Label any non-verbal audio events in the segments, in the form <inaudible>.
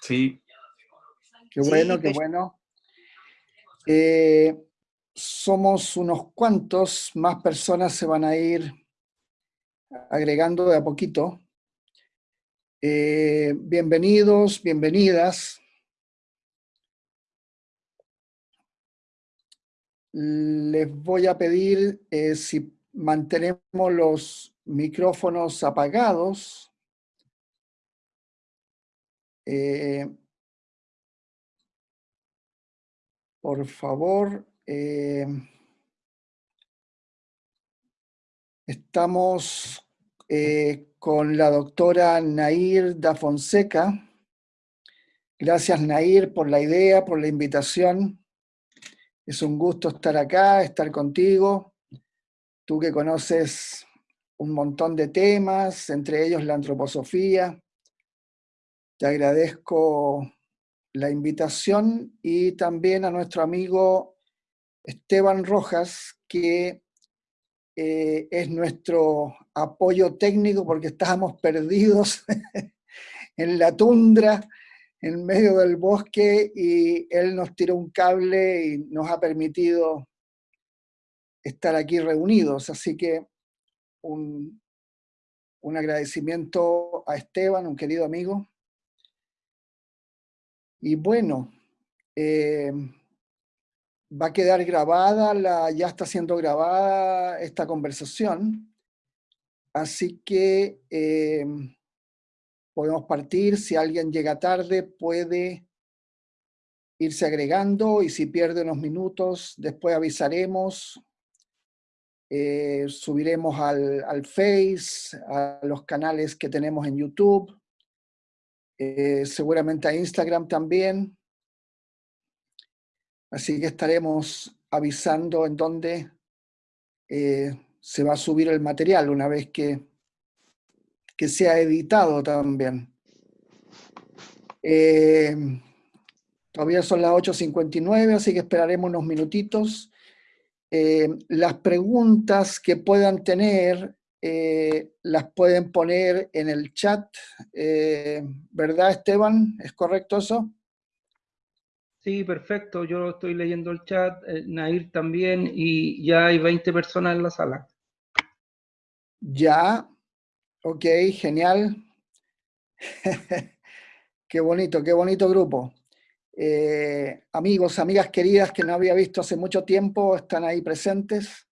Sí. Qué bueno, qué bueno. Eh, somos unos cuantos, más personas se van a ir agregando de a poquito. Eh, bienvenidos, bienvenidas. Les voy a pedir eh, si mantenemos los micrófonos apagados. Eh, por favor, eh, estamos eh, con la doctora Nair da Fonseca. Gracias Nair por la idea, por la invitación. Es un gusto estar acá, estar contigo. Tú que conoces un montón de temas, entre ellos la antroposofía. Te agradezco la invitación y también a nuestro amigo Esteban Rojas, que eh, es nuestro apoyo técnico porque estábamos perdidos <laughs> en la tundra, en medio del bosque, y él nos tiró un cable y nos ha permitido estar aquí reunidos. Así que un, un agradecimiento a Esteban, un querido amigo. Y bueno, eh, va a quedar grabada, la, ya está siendo grabada esta conversación, así que eh, podemos partir, si alguien llega tarde puede irse agregando y si pierde unos minutos después avisaremos, eh, subiremos al, al Face, a los canales que tenemos en YouTube, eh, seguramente a Instagram también. Así que estaremos avisando en dónde eh, se va a subir el material una vez que, que sea editado también. Eh, todavía son las 8.59, así que esperaremos unos minutitos. las preguntas que puedan tener eh, las pueden poner en el chat, eh, ¿verdad Esteban? ¿Es correcto eso? Sí, perfecto, yo estoy leyendo el chat, eh, Nair también, y ya hay 20 personas en la sala. Ya, ok, genial. <laughs> qué bonito, qué bonito grupo. amigos, amigas queridas que no había visto hace mucho tiempo, están ahí presentes.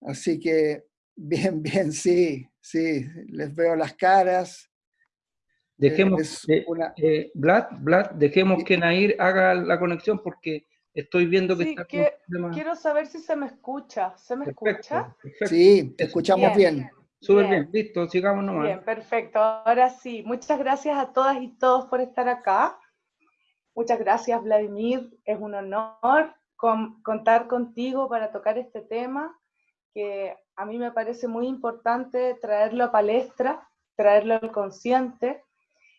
Así que Bien, bien, sí, sí, les veo las caras. Dejemos, eh, eh, Vlad, dejemos que Nair haga la conexión porque estoy viendo que está... Que, quiero saber si se me escucha. ¿Se me escucha? Sí, te escuchamos bien. Súper bien. listo, sigamos nomás. Bien, perfecto. Ahora sí, muchas gracias a todas y todos por estar acá. Muchas gracias, Vladimir. Es un honor contar contigo para tocar este tema que a mí me parece muy importante traerlo a palestra, traerlo al consciente,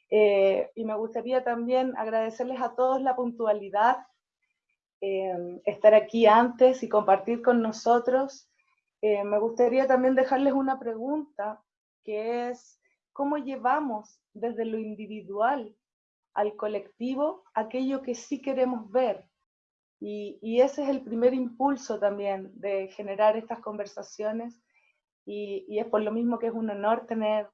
eh, y me gustaría también agradecerles a todos la puntualidad, eh, estar aquí antes y compartir con nosotros. Eh, me gustaría también dejarles una pregunta, que es, ¿cómo llevamos desde lo individual al colectivo aquello que sí queremos ver, y, ese es el primer impulso también de generar estas conversaciones y, es por lo mismo que es un honor tener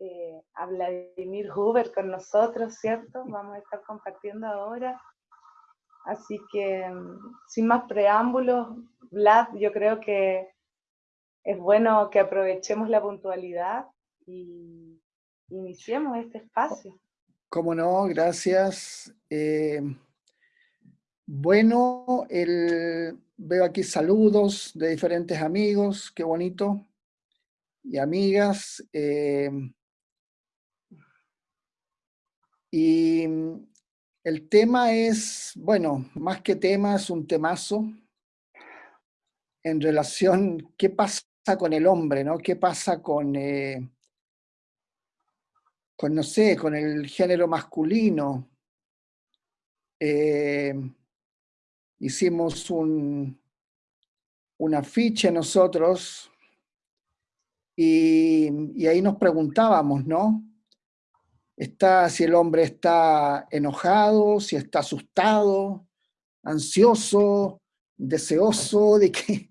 eh, a Vladimir Huber con nosotros, ¿cierto? Vamos a estar compartiendo ahora. Así que, sin más preámbulos, Vlad, yo creo que es bueno que aprovechemos la puntualidad y iniciemos este espacio. Cómo no, gracias. Eh, bueno, veo aquí saludos de diferentes amigos, qué bonito, y amigas. Eh, y el tema es, bueno, más que tema, es un temazo en relación, ¿qué pasa con el hombre, no? ¿Qué pasa con, eh, con no sé, con el género masculino? Eh, hicimos un, un afiche nosotros y, ahí nos preguntábamos, ¿no? Está si el hombre está enojado, si está asustado, ansioso, deseoso, de que,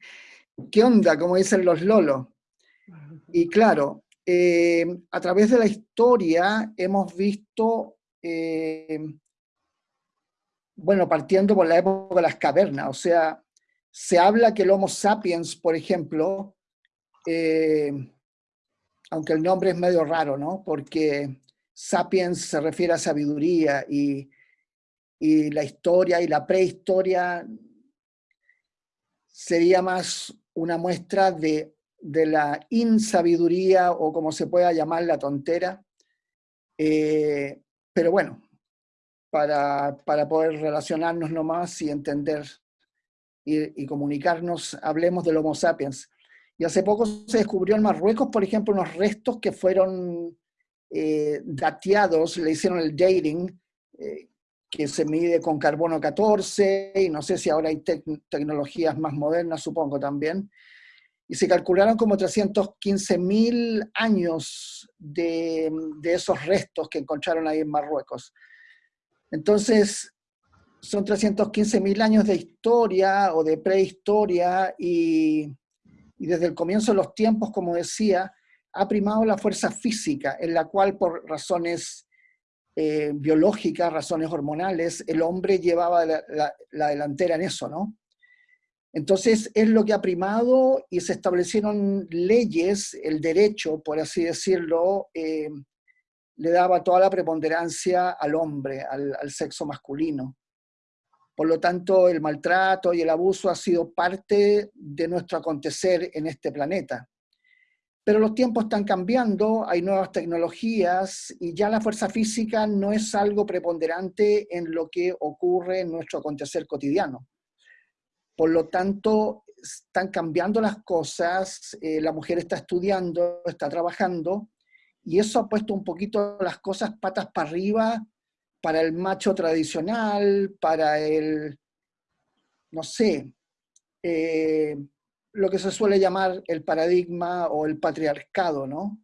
¿qué onda? Como dicen los lolos. Y claro, eh, a través de la historia hemos visto, eh, bueno, partiendo por la época de las cavernas, o sea, se habla que el Homo sapiens, por ejemplo, eh, aunque el nombre es medio raro, ¿no? Porque sapiens se refiere a sabiduría y, y la historia y la prehistoria sería más una muestra de, la insabiduría o como se pueda llamar la tontera. Eh, pero bueno, para, poder relacionarnos nomás y entender y, comunicarnos, hablemos del Homo sapiens. Y hace poco se descubrió en Marruecos, por ejemplo, unos restos que fueron eh, dateados, le hicieron el dating, eh, que se mide con carbono 14, y no sé si ahora hay tecnologías más modernas, supongo también, y se calcularon como 315.000 años de, de, esos restos que encontraron ahí en Marruecos. Entonces, son 315.000 años de historia o de prehistoria, y, desde el comienzo de los tiempos, como decía, ha primado la fuerza física, en la cual por razones eh, biológicas, razones hormonales, el hombre llevaba la, delantera en eso, ¿no? Entonces es lo que ha primado y se establecieron leyes, el derecho, por así decirlo, eh, le daba toda la preponderancia al hombre, al, sexo masculino. Por lo tanto, el maltrato y el abuso ha sido parte de nuestro acontecer en este planeta. Pero los tiempos están cambiando, hay nuevas tecnologías y ya la fuerza física no es algo preponderante en lo que ocurre en nuestro acontecer cotidiano. Por lo tanto, están cambiando las cosas, eh, la mujer está estudiando, está trabajando, y eso ha puesto un poquito las cosas patas para arriba para el macho tradicional, para el, no sé, eh, lo que se suele llamar el paradigma o el patriarcado, ¿no?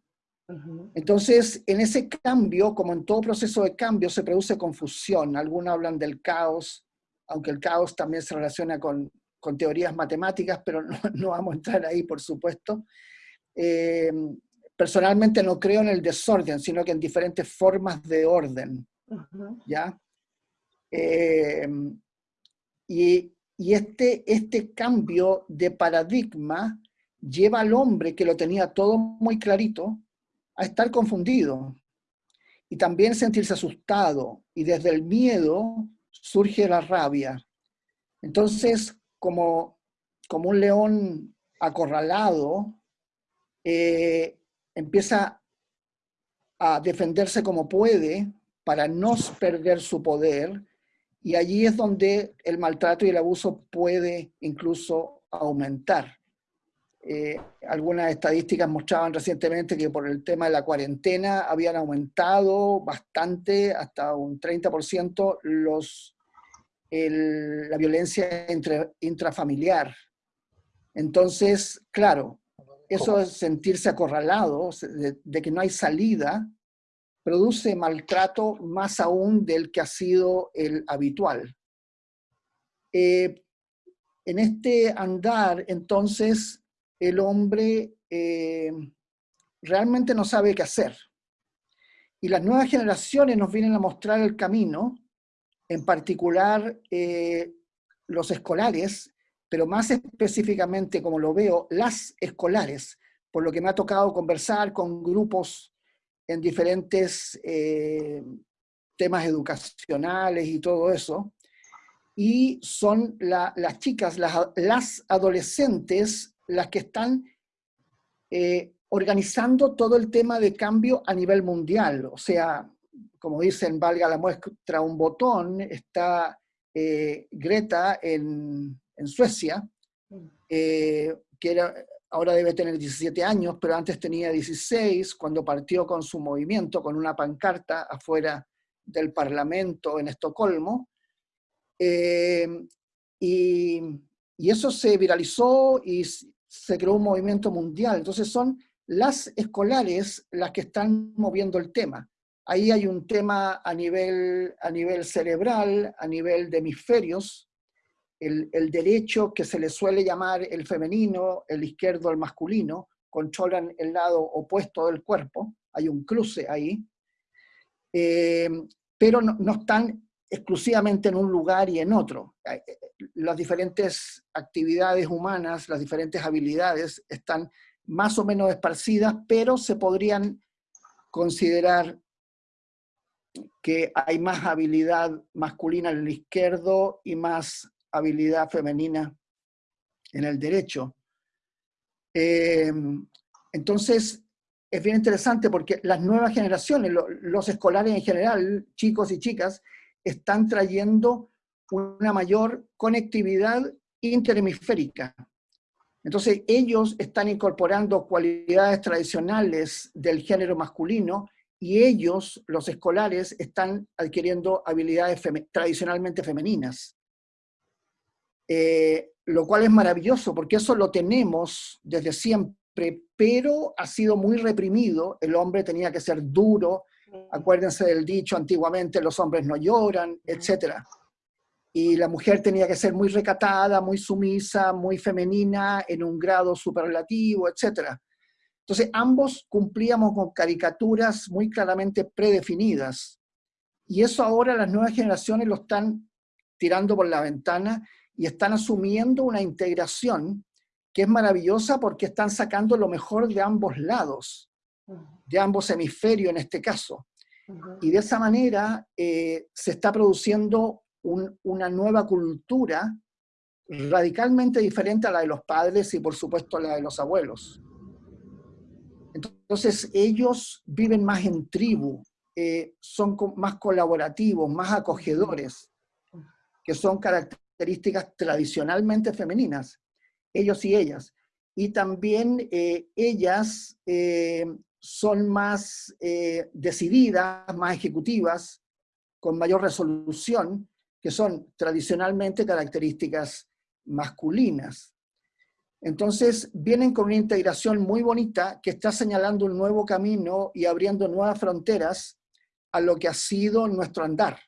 Entonces, en ese cambio, como en todo proceso de cambio, se produce confusión. Algunos hablan del caos, aunque el caos también se relaciona con, teorías matemáticas, pero <laughs> no, vamos a entrar ahí, por supuesto. Eh, personalmente no creo en el desorden, sino que en diferentes formas de orden. ¿Ya? Eh, y, y este, este cambio de paradigma lleva al hombre que lo tenía todo muy clarito a estar confundido y también sentirse asustado y desde el miedo surge la rabia. Entonces, como, como un león acorralado, eh, empieza a defenderse como puede para no perder su poder y allí es donde el maltrato y el abuso puede incluso aumentar. Eh, algunas estadísticas mostraban recientemente que por el tema de la cuarentena habían aumentado bastante, hasta un 30%, los, la violencia entre, intrafamiliar. Entonces, claro, eso es sentirse acorralado, de que no hay salida, produce maltrato más aún del que ha sido el habitual. Eh, en este andar, entonces, el hombre eh, realmente no sabe qué hacer. Y las nuevas generaciones nos vienen a mostrar el camino, en particular eh, los escolares, pero más específicamente, como lo veo, las escolares, por lo que me ha tocado conversar con grupos en diferentes eh, temas educacionales y todo eso, y son las chicas, las, adolescentes, las que están eh, organizando todo el tema de cambio a nivel mundial. O sea, como dicen, valga la muestra un botón, está eh, Greta en, en Suecia, que era ahora debe tener 17 años, pero antes tenía 16 cuando partió con su movimiento, con una pancarta afuera del Parlamento en Estocolmo. Eh, y, y, eso se viralizó y se creó un movimiento mundial. Entonces son las escolares las que están moviendo el tema. Ahí hay un tema a nivel, a nivel cerebral, a nivel de hemisferios, el, derecho que se le suele llamar el femenino, el izquierdo el masculino, controlan el lado opuesto del cuerpo, hay un cruce ahí, eh, pero no, no, están exclusivamente en un lugar y en otro. Eh, las diferentes actividades humanas, las diferentes habilidades están más o menos esparcidas, pero se podrían considerar que hay más habilidad masculina en el izquierdo y más habilidad femenina en el derecho. Eh, entonces, es bien interesante porque las nuevas generaciones, los escolares en general, chicos y chicas, están trayendo una mayor conectividad interhemisférica. Entonces, ellos están incorporando cualidades tradicionales del género masculino y ellos, los escolares, están adquiriendo habilidades tradicionalmente femeninas. Eh, lo cual es maravilloso, porque eso lo tenemos desde siempre, pero ha sido muy reprimido. El hombre tenía que ser duro, acuérdense del dicho antiguamente, los hombres no lloran, etc. Y la mujer tenía que ser muy recatada, muy sumisa, muy femenina, en un grado superlativo, etc. Entonces, ambos cumplíamos con caricaturas muy claramente predefinidas. Y eso ahora las nuevas generaciones lo están tirando por la ventana y están asumiendo una integración que es maravillosa porque están sacando lo mejor de ambos lados, de ambos hemisferios en este caso. Y de esa manera eh, se está produciendo una nueva cultura radicalmente diferente a la de los padres y por supuesto a la de los abuelos. Entonces ellos viven más en tribu, eh, son más colaborativos, más acogedores, que son características tradicionalmente femeninas, ellos y ellas. Y también eh, ellas eh, son más decididas, más ejecutivas, con mayor resolución, que son tradicionalmente características masculinas. Entonces, vienen con una integración muy bonita que está señalando un nuevo camino y abriendo nuevas fronteras a lo que ha sido nuestro andar.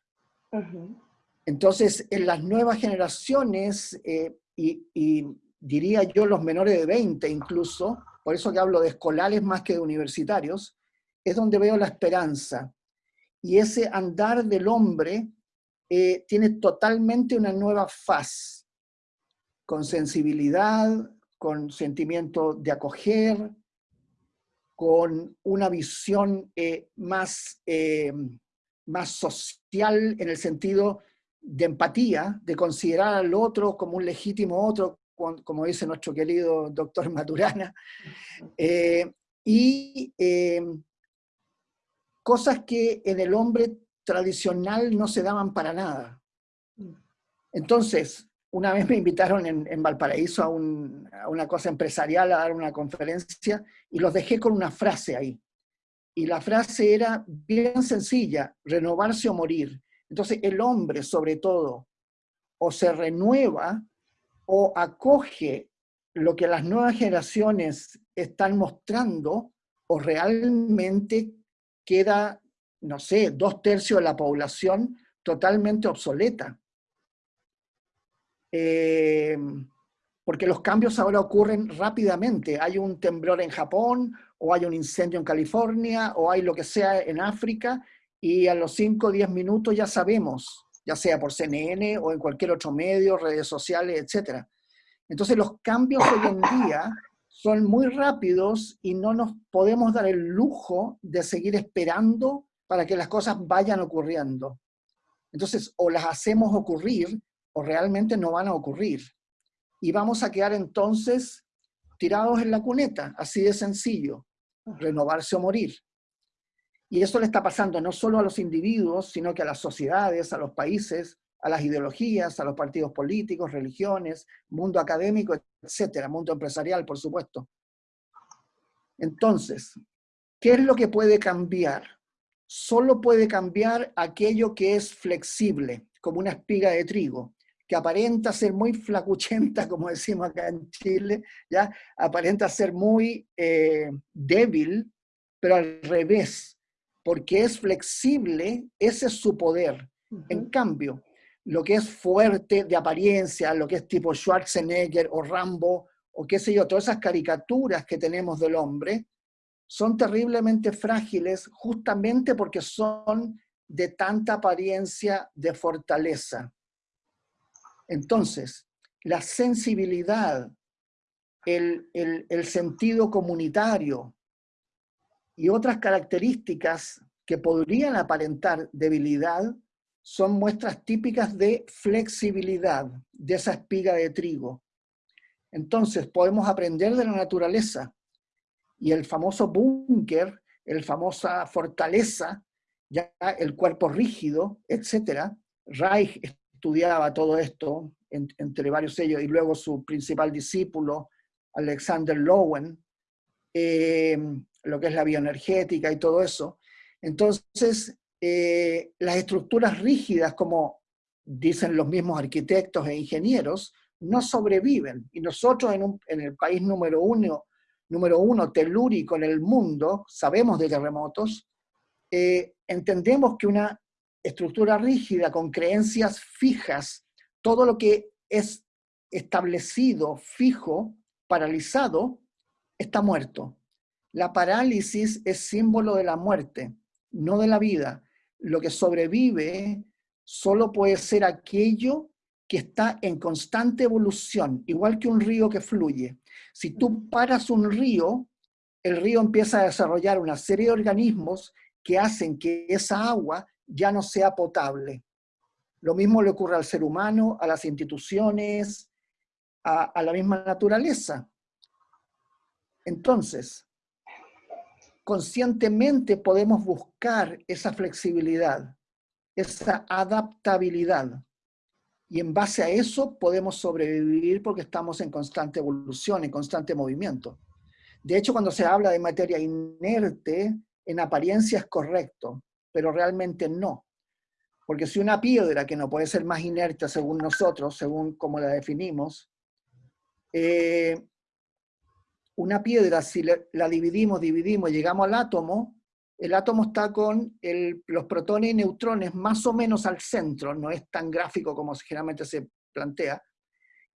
Entonces, en las nuevas generaciones, eh, y, diría yo los menores de 20 incluso, por eso que hablo de escolares más que de universitarios, es donde veo la esperanza. Y ese andar del hombre eh, tiene totalmente una nueva faz, con sensibilidad, con sentimiento de acoger, con una visión eh, más, más social en el sentido de empatía, de considerar al otro como un legítimo otro, como dice nuestro querido doctor Maturana, <laughs> eh, y cosas que en el hombre tradicional no se daban para nada. Entonces, una vez me invitaron en, Valparaíso a, una cosa empresarial, a dar una conferencia, y los dejé con una frase ahí. Y la frase era bien sencilla, renovarse o morir. Entonces el hombre, sobre todo, o se renueva o acoge lo que las nuevas generaciones están mostrando, o realmente queda, no sé, dos tercios de la población totalmente obsoleta. Eh, porque los cambios ahora ocurren rápidamente. Hay un temblor en Japón, o hay un incendio en California, o hay lo que sea en África, y a los 5 o 10 minutos ya sabemos, ya sea por CNN o en cualquier otro medio, redes sociales, etc. Entonces los cambios hoy en día son muy rápidos y no nos podemos dar el lujo de seguir esperando para que las cosas vayan ocurriendo. Entonces, o las hacemos ocurrir o realmente no van a ocurrir. Y vamos a quedar entonces tirados en la cuneta, así de sencillo, renovarse o morir. Y eso le está pasando no solo a los individuos, sino que a las sociedades, a los países, a las ideologías, a los partidos políticos, religiones, mundo académico, etcétera, mundo empresarial, por supuesto. Entonces, ¿qué es lo que puede cambiar? Solo puede cambiar aquello que es flexible, como una espiga de trigo que aparenta ser muy flacuchenta, <laughs> como decimos acá en Chile, ¿ya? aparenta ser muy eh, débil, pero al revés, porque es flexible, ese es su poder. En cambio, lo que es fuerte de apariencia, lo que es tipo Schwarzenegger o Rambo, o qué sé yo, todas esas caricaturas que tenemos del hombre, son terriblemente frágiles justamente porque son de tanta apariencia de fortaleza. Entonces, la sensibilidad, el, sentido comunitario y otras características que podrían aparentar debilidad son muestras típicas de flexibilidad de esa espiga de trigo. Entonces podemos aprender de la naturaleza y el famoso búnker, el famosa fortaleza, ya el cuerpo rígido, etc. Reich estudiaba todo esto entre varios ellos y luego su principal discípulo, Alexander Lowen, eh, lo que es la bioenergética y todo eso. Entonces, eh, las estructuras rígidas, como dicen los mismos arquitectos e ingenieros, no sobreviven. Y nosotros en, en el país número uno, número uno telúrico en el mundo, sabemos de terremotos, eh, entendemos que una estructura rígida con creencias fijas, todo lo que es establecido, fijo, paralizado, está muerto. La parálisis es símbolo de la muerte, no de la vida. Lo que sobrevive solo puede ser aquello que está en constante evolución, igual que un río que fluye. Si tú paras un río, el río empieza a desarrollar una serie de organismos que hacen que esa agua ya no sea potable. Lo mismo le ocurre al ser humano, a las instituciones, a, la misma naturaleza. Entonces, conscientemente podemos buscar esa flexibilidad, esa adaptabilidad. Y en base a eso podemos sobrevivir porque estamos en constante evolución, en constante movimiento. De hecho, cuando se habla de materia inerte, en apariencia es correcto, pero realmente no. Porque si una piedra, que no puede ser más inerte según nosotros, según como la definimos, eh, una piedra, si la dividimos, dividimos, llegamos al átomo, el átomo está con los protones y neutrones más o menos al centro, no es tan gráfico como generalmente se plantea.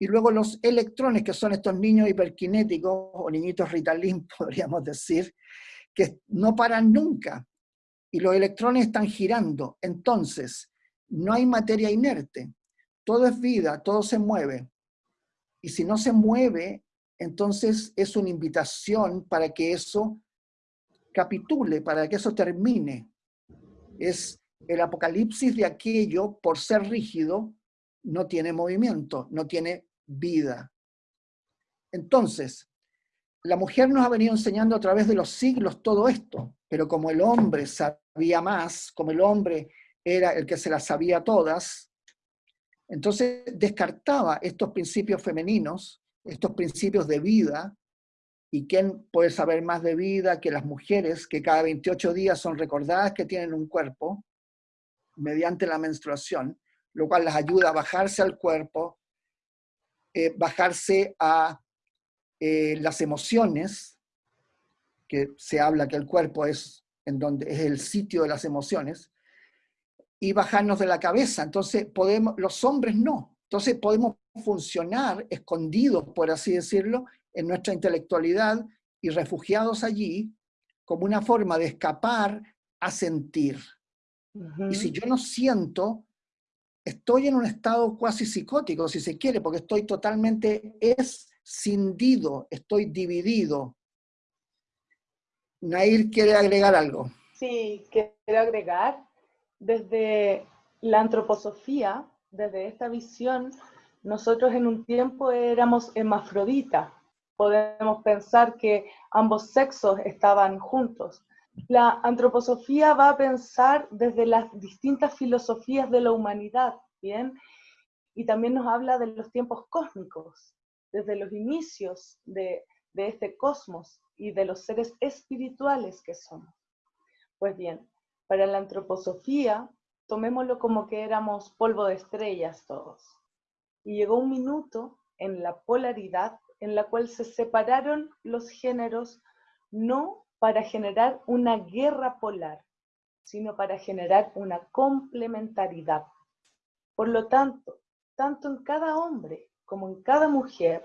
Y luego los electrones, que son estos niños hiperkinéticos, o niñitos Ritalin, <laughs> podríamos decir, que no paran nunca. Y los electrones están girando. Entonces, no hay materia inerte. Todo es vida, todo se mueve. Y si no se mueve, entonces es una invitación para que eso capitule, para que eso termine. Es el apocalipsis de aquello, por ser rígido, no tiene movimiento, no tiene vida. Entonces, la mujer nos ha venido enseñando a través de los siglos todo esto, pero como el hombre sabía más, como el hombre era el que se las sabía todas, entonces descartaba estos principios femeninos, estos principios de vida, ¿Y quién puede saber más de vida que las mujeres que cada 28 días son recordadas que tienen un cuerpo mediante la menstruación, lo cual las ayuda a bajarse al cuerpo, eh, bajarse a eh, las emociones, que se habla que el cuerpo es, en donde, es el sitio de las emociones, y bajarnos de la cabeza. Entonces, podemos, los hombres no. Entonces podemos funcionar escondidos, por así decirlo, en nuestra intelectualidad y refugiados allí como una forma de escapar a sentir. Y si yo no siento, estoy en un estado cuasi psicótico, si se quiere, porque estoy totalmente escindido, estoy dividido. Nair quiere agregar algo. Sí, quiero agregar. Desde la antroposofía, desde esta visión, nosotros en un tiempo éramos hermafroditas, podemos pensar que ambos sexos estaban juntos. La antroposofía va a pensar desde las distintas filosofías de la humanidad, ¿bien? Y también nos habla de los tiempos cósmicos, desde los inicios de, de este cosmos y de los seres espirituales que somos. Pues bien, para la antroposofía, tomémoslo como que éramos polvo de estrellas todos. Y llegó un minuto en la polaridad en la cual se separaron los géneros no para generar una guerra polar, sino para generar una complementariedad. Por lo tanto, tanto en cada hombre como en cada mujer,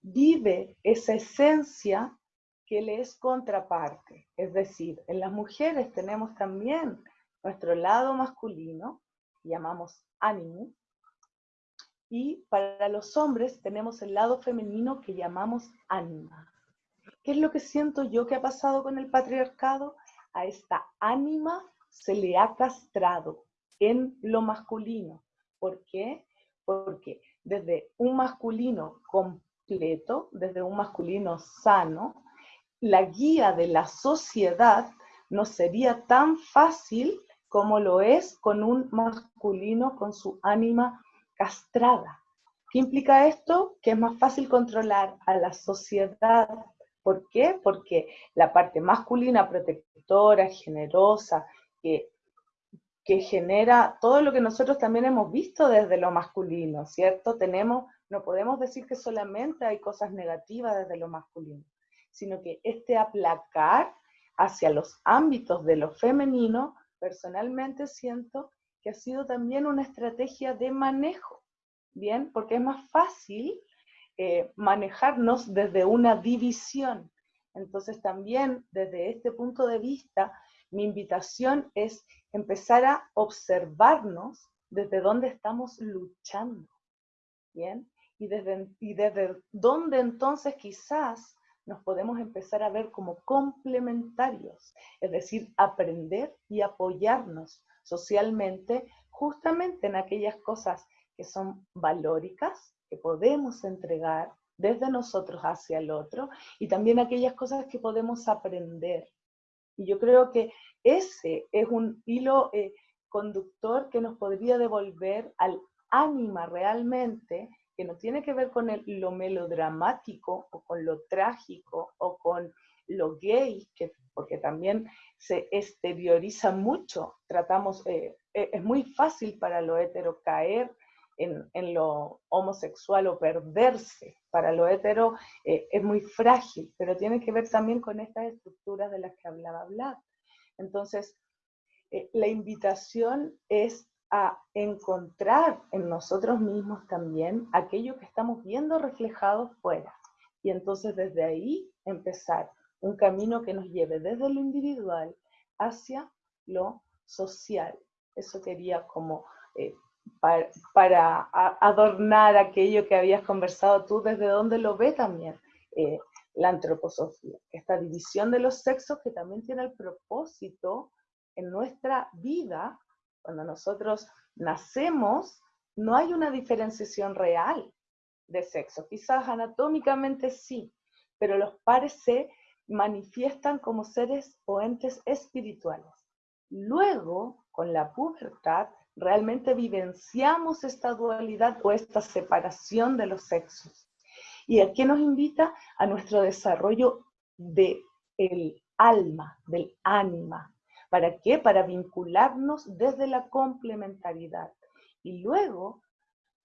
vive esa esencia que le es contraparte. Es decir, en las mujeres tenemos también nuestro lado masculino, llamamos ánimo, y para los hombres tenemos el lado femenino que llamamos ánima. ¿Qué es lo que siento yo que ha pasado con el patriarcado? A esta ánima se le ha castrado en lo masculino. ¿Por qué? Porque desde un masculino completo, desde un masculino sano, la guía de la sociedad no sería tan fácil como lo es con un masculino con su ánima castrada. ¿Qué implica esto? Que es más fácil controlar a la sociedad. ¿Por qué? Porque la parte masculina, protectora, generosa, que, que genera todo lo que nosotros también hemos visto desde lo masculino, ¿cierto? Tenemos, no podemos decir que solamente hay cosas negativas desde lo masculino, sino que este aplacar hacia los ámbitos de lo femenino, personalmente siento que ha sido también una estrategia de manejo, ¿bien? Porque es más fácil eh, manejarnos desde una división. Entonces también desde este punto de vista, mi invitación es empezar a observarnos desde dónde estamos luchando, ¿bien? Y desde, y desde dónde entonces quizás nos podemos empezar a ver como complementarios, es decir, aprender y apoyarnos socialmente justamente en aquellas cosas que son valóricas, que podemos entregar desde nosotros hacia el otro, y también aquellas cosas que podemos aprender. Y yo creo que ese es un hilo eh, conductor que nos podría devolver al ánima realmente, que no tiene que ver con lo melodramático o con lo trágico o con lo gay, que, porque también se exterioriza mucho. Tratamos, eh, e, es muy fácil para lo hetero caer en, lo homosexual o perderse. Para lo hetero eh, es muy frágil, pero tiene que ver también con estas estructuras de las que hablaba Vlad. Entonces, eh, la invitación es a encontrar en nosotros mismos también aquello que estamos viendo reflejado fuera. Y entonces desde ahí empezar un camino que nos lleve desde lo individual hacia lo social. Eso quería como eh, para, adornar aquello que habías conversado tú, desde donde lo ve también eh, la antroposofía, esta división de los sexos que también tiene el propósito en nuestra vida, cuando nosotros nacemos, no hay una diferenciación real de sexo, quizás anatómicamente sí, pero los pares manifiestan como seres o entes espirituales. Luego, con la pubertad, realmente vivenciamos esta dualidad o esta separación de los sexos. ¿Y a qué nos invita? A nuestro desarrollo del el alma, del ánima. ¿Para qué? Para vincularnos desde la complementariedad. Y luego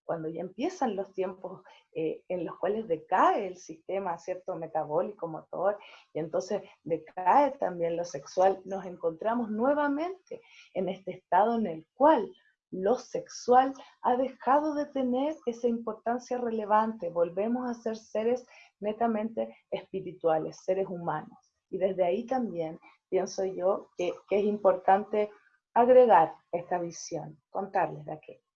cuando ya empiezan los tiempos eh, en los cuales decae el sistema cierto metabólico motor y entonces decae también lo sexual, nos encontramos nuevamente en este estado en el cual lo sexual ha dejado de tener esa importancia relevante, volvemos a ser seres netamente espirituales, seres humanos. Y desde ahí también pienso yo que, que es importante agregar esta visión, contarles de aquello.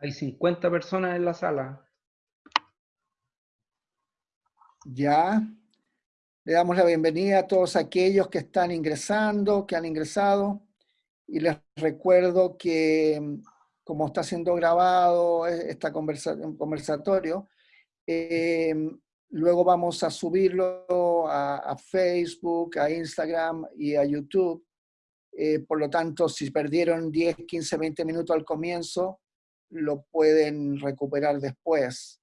Hay 50 personas en la sala. Ya. Le damos la bienvenida a todos aquellos que están ingresando, que han ingresado. Y les recuerdo que, como está siendo grabado este conversatorio, eh, luego vamos a subirlo a, Facebook, a Instagram y a YouTube. Eh, por lo tanto, si perdieron 10, 15, 20 minutos al comienzo, lo pueden recuperar después.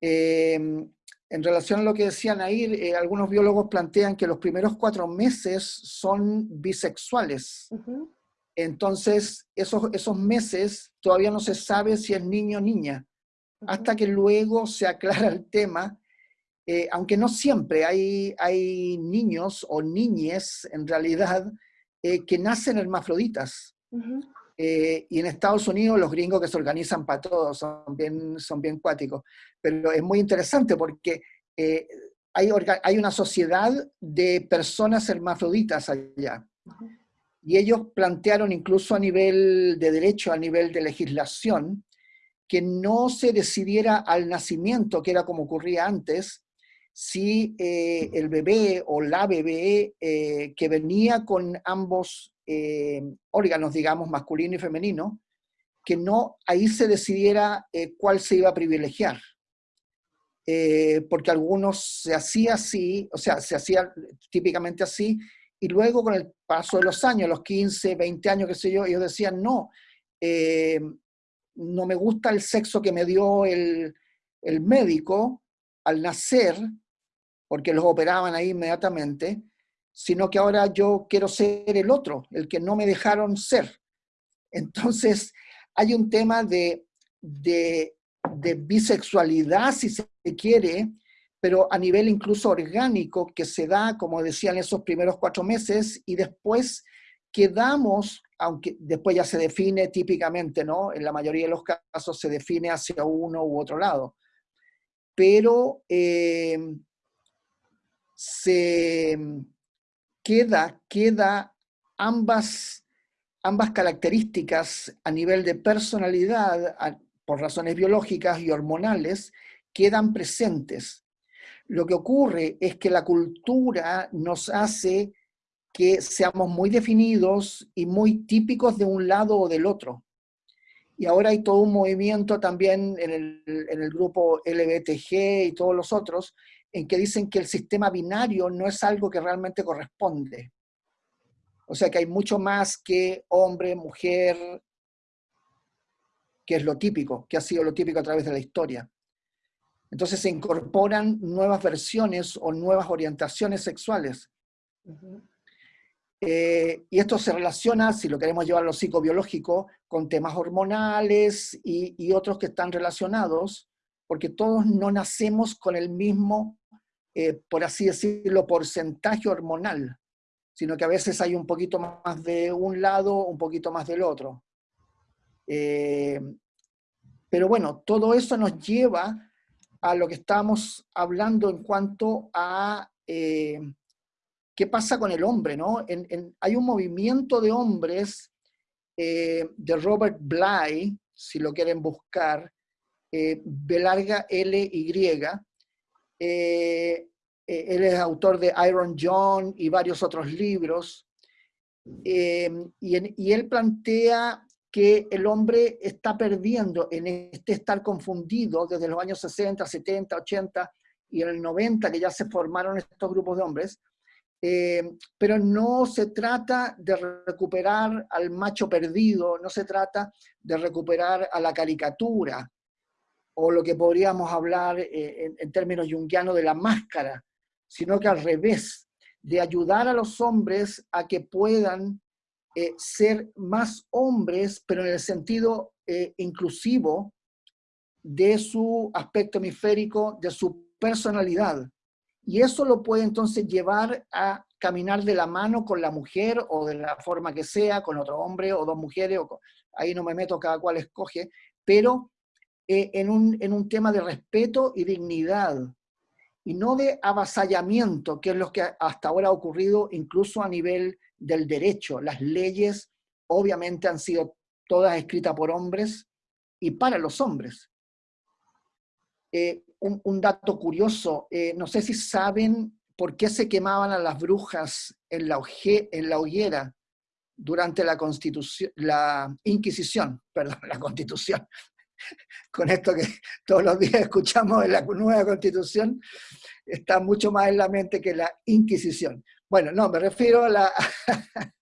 Em, en relación a lo que decían ahí, eh, algunos biólogos plantean que los primeros cuatro meses son bisexuales. Entonces, esos, esos meses todavía no se sabe si es niño o niña, hasta que luego se aclara el tema eh, aunque no siempre, hay, hay niños o niñes en realidad eh, que nacen hermafroditas. Eh, y en Estados Unidos los gringos que se organizan para todos son bien, son bien cuáticos. Pero es muy interesante porque hay, hay una sociedad de personas hermafroditas allá. Y ellos plantearon incluso a nivel de derecho, a nivel de legislación, que no se decidiera al nacimiento, que era como ocurría antes, si eh, el bebé o la bebé eh, que venía con ambos eh, órganos, digamos, masculino y femenino, que no ahí se decidiera cuál se iba a privilegiar. porque algunos se hacía así, o sea, se hacía típicamente así, y luego con el paso de los años, los 15, 20 años, qué sé yo, ellos decían, no, no me gusta el sexo que me dio el, el médico al nacer, porque los operaban ahí inmediatamente, sino que ahora yo quiero ser el otro, el que no me dejaron ser. Entonces, hay un tema de, de, bisexualidad, si se quiere, pero a nivel incluso orgánico, que se da, como decían, esos primeros cuatro meses, y después quedamos, aunque después ya se define típicamente, ¿no? En la mayoría de los casos se define hacia uno u otro lado. Pero eh, se queda, queda ambas, ambas características a nivel de personalidad, por razones biológicas y hormonales, quedan presentes. Lo que ocurre es que la cultura nos hace que seamos muy definidos y muy típicos de un lado o del otro. Y ahora hay todo un movimiento también en el, en el grupo LBTG y todos los otros, en que dicen que el sistema binario no es algo que realmente corresponde. O sea que hay mucho más que hombre, mujer, que es lo típico, que ha sido lo típico a través de la historia. Entonces se incorporan nuevas versiones o nuevas orientaciones sexuales. Eh, y esto se relaciona, si lo queremos llevar a lo psicobiológico, con temas hormonales y, y otros que están relacionados, porque todos no nacemos con el mismo eh, por así decirlo, porcentaje hormonal, sino que a veces hay un poquito más de un lado, un poquito más del otro. Eh, pero bueno, todo eso nos lleva a lo que estamos hablando en cuanto a eh, qué pasa con el hombre, ¿no? hay un movimiento de hombres de Robert Bly, si lo quieren buscar, B larga L Y, eh, eh, él es autor de Iron John y varios otros libros. Eh, y, él plantea que el hombre está perdiendo en este estar confundido desde los años 60, 70, 80 y en el 90 que ya se formaron estos grupos de hombres, pero no se trata de recuperar al macho perdido, no se trata de recuperar a la caricatura, o lo que podríamos hablar eh, en, términos junguianos de la máscara, sino que al revés, de ayudar a los hombres a que puedan eh, ser más hombres, pero en el sentido eh, inclusivo de su aspecto hemisférico, de su personalidad. Y eso lo puede entonces llevar a caminar de la mano con la mujer o de la forma que sea, con otro hombre o dos mujeres, o ahí no me meto, cada cual escoge, pero eh, en, un, en un tema de respeto y dignidad, y no de avasallamiento, que es lo que hasta ahora ha ocurrido incluso a nivel del derecho. Las leyes obviamente han sido todas escritas por hombres y para los hombres. Eh, un, dato curioso, eh, no sé si saben por qué se quemaban a las brujas en la, en la hoguera durante la, constitución, la Inquisición, <laughs> perdón, la Constitución, con esto que todos los días <laughs> escuchamos en la nueva constitución, está mucho más en la mente que la Inquisición. Bueno, no, me refiero a la, <laughs>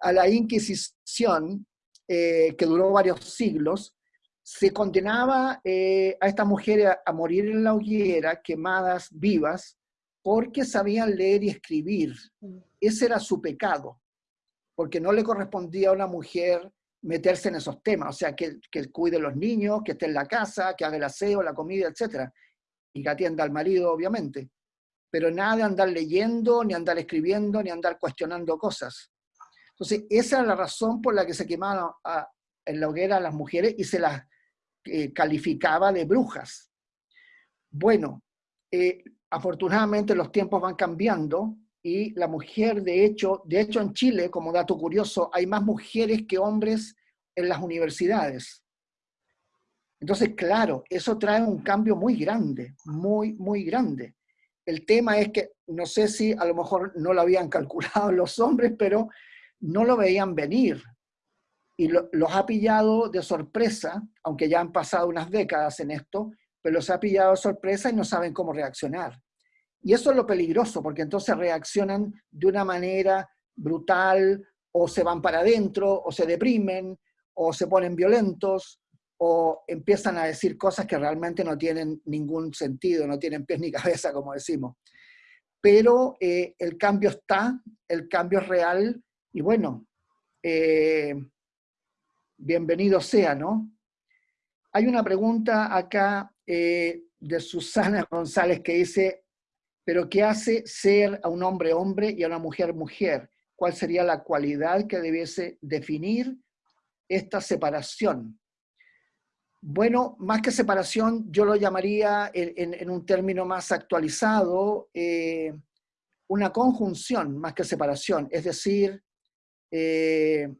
a la Inquisición, eh, que duró varios siglos, se condenaba eh, a estas mujeres a, morir en la hoguera, quemadas vivas, porque sabían leer y escribir. Mm. Ese era su pecado, porque no le correspondía a una mujer meterse en esos temas, o sea, que, que cuide los niños, que esté en la casa, que haga el aseo, la comida, etc. y que atienda al marido, obviamente. Pero nada de andar leyendo, ni andar escribiendo, ni andar cuestionando cosas. Entonces, esa es la razón por la que se quemaban en la hoguera a las mujeres y se las eh, calificaba de brujas. Bueno, eh, afortunadamente los tiempos van cambiando y la mujer, de hecho, de hecho en Chile, como dato curioso, hay más mujeres que hombres en las universidades. Entonces, claro, eso trae un cambio muy grande, muy, muy grande. El tema es que, no sé si a lo mejor no lo habían <laughs> calculado los hombres, pero no lo veían venir. Y los ha pillado de sorpresa, aunque ya han pasado unas décadas en esto, pero los ha pillado de sorpresa y no saben cómo reaccionar. Y eso es lo peligroso, porque entonces reaccionan de una manera brutal, o se van para adentro, o se deprimen, o se ponen violentos, o empiezan a decir cosas que realmente no tienen ningún sentido, no tienen pies ni <laughs> cabeza, como decimos. Pero eh, el cambio está, el cambio es real, y bueno, eh, bienvenido sea, ¿no? Hay una pregunta acá eh, de Susana González que dice, ¿pero qué hace ser a un hombre hombre y a una mujer mujer? ¿Cuál sería la cualidad que debiese definir esta separación? Bueno, más que separación, yo lo llamaría en, un término más actualizado, eh, una conjunción más que separación, es decir, eh,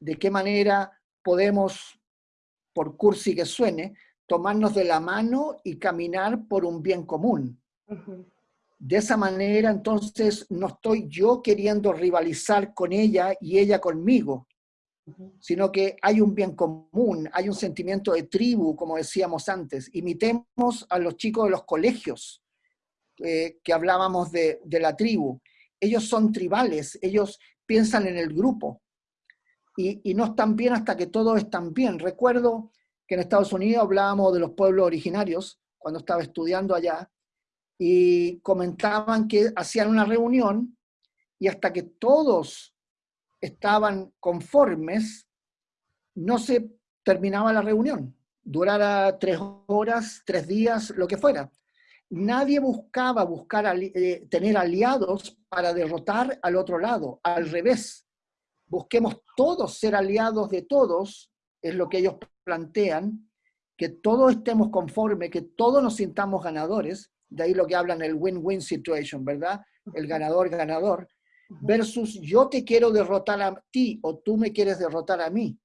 de qué manera podemos, por cursi que suene, tomarnos de la mano y caminar por un bien común. De esa manera, entonces, no estoy yo queriendo rivalizar con ella y ella conmigo, sino que hay un bien común, hay un sentimiento de tribu, como decíamos antes. Imitemos a los chicos de los colegios eh, que hablábamos de, la tribu. Ellos son tribales, ellos piensan en el grupo y, no están bien hasta que todos están bien. Recuerdo que en Estados Unidos hablábamos de los pueblos originarios cuando estaba estudiando allá y comentaban que hacían una reunión y hasta que todos estaban conformes, no se terminaba la reunión, durara tres horas, tres días, lo que fuera. Nadie buscaba buscar eh, tener aliados para derrotar al otro lado, al revés. Busquemos todos ser aliados de todos, es lo que ellos plantean, que todos estemos conformes, que todos nos sintamos ganadores, de ahí lo que hablan el win-win situation, ¿verdad? El ganador-ganador, versus yo te quiero derrotar a ti o tú me quieres derrotar a mí.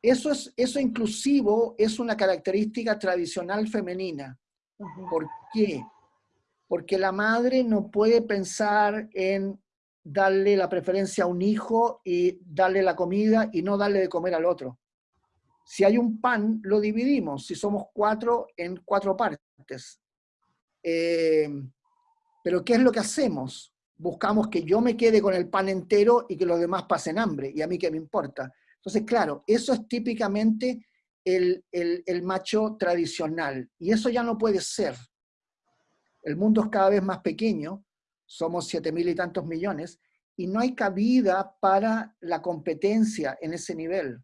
Eso, es, eso inclusivo es una característica tradicional femenina. ¿Por qué? Porque la madre no puede pensar en darle la preferencia a un hijo y darle la comida y no darle de comer al otro. Si hay un pan, lo dividimos. Si somos cuatro, en cuatro partes. Eh, pero ¿qué es lo que hacemos? buscamos que yo me quede con el pan entero y que los demás pasen hambre, y a mí qué me importa. Entonces, claro, eso es típicamente el, macho tradicional, y eso ya no puede ser. El mundo es cada vez más pequeño, somos siete mil y tantos millones, y no hay cabida para la competencia en ese nivel.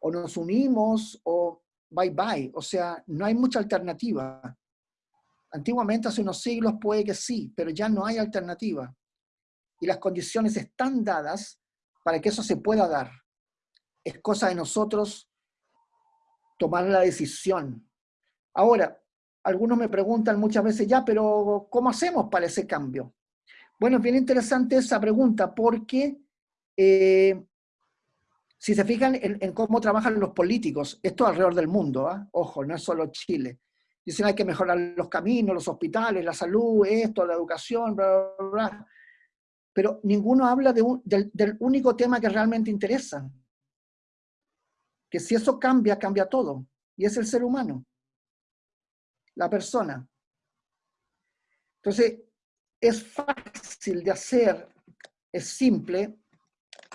O nos unimos o bye bye, o sea, no hay mucha alternativa. Antiguamente, hace unos siglos, puede que sí, pero ya no hay alternativa. Y las condiciones están dadas para que eso se pueda dar. Es cosa de nosotros tomar la decisión. Ahora, algunos me preguntan muchas veces, ya, pero ¿cómo hacemos para ese cambio? Bueno, es bien interesante esa pregunta porque eh, si se fijan en, cómo trabajan los políticos, esto alrededor del mundo, ¿ah? ojo, no es solo Chile, Dicen hay que mejorar los caminos, los hospitales, la salud, esto, la educación, bla, bla, bla. Pero ninguno habla del, del único tema que realmente interesa. Que si eso cambia, cambia todo. Y es el ser humano. La persona. Entonces, es fácil de hacer, es simple,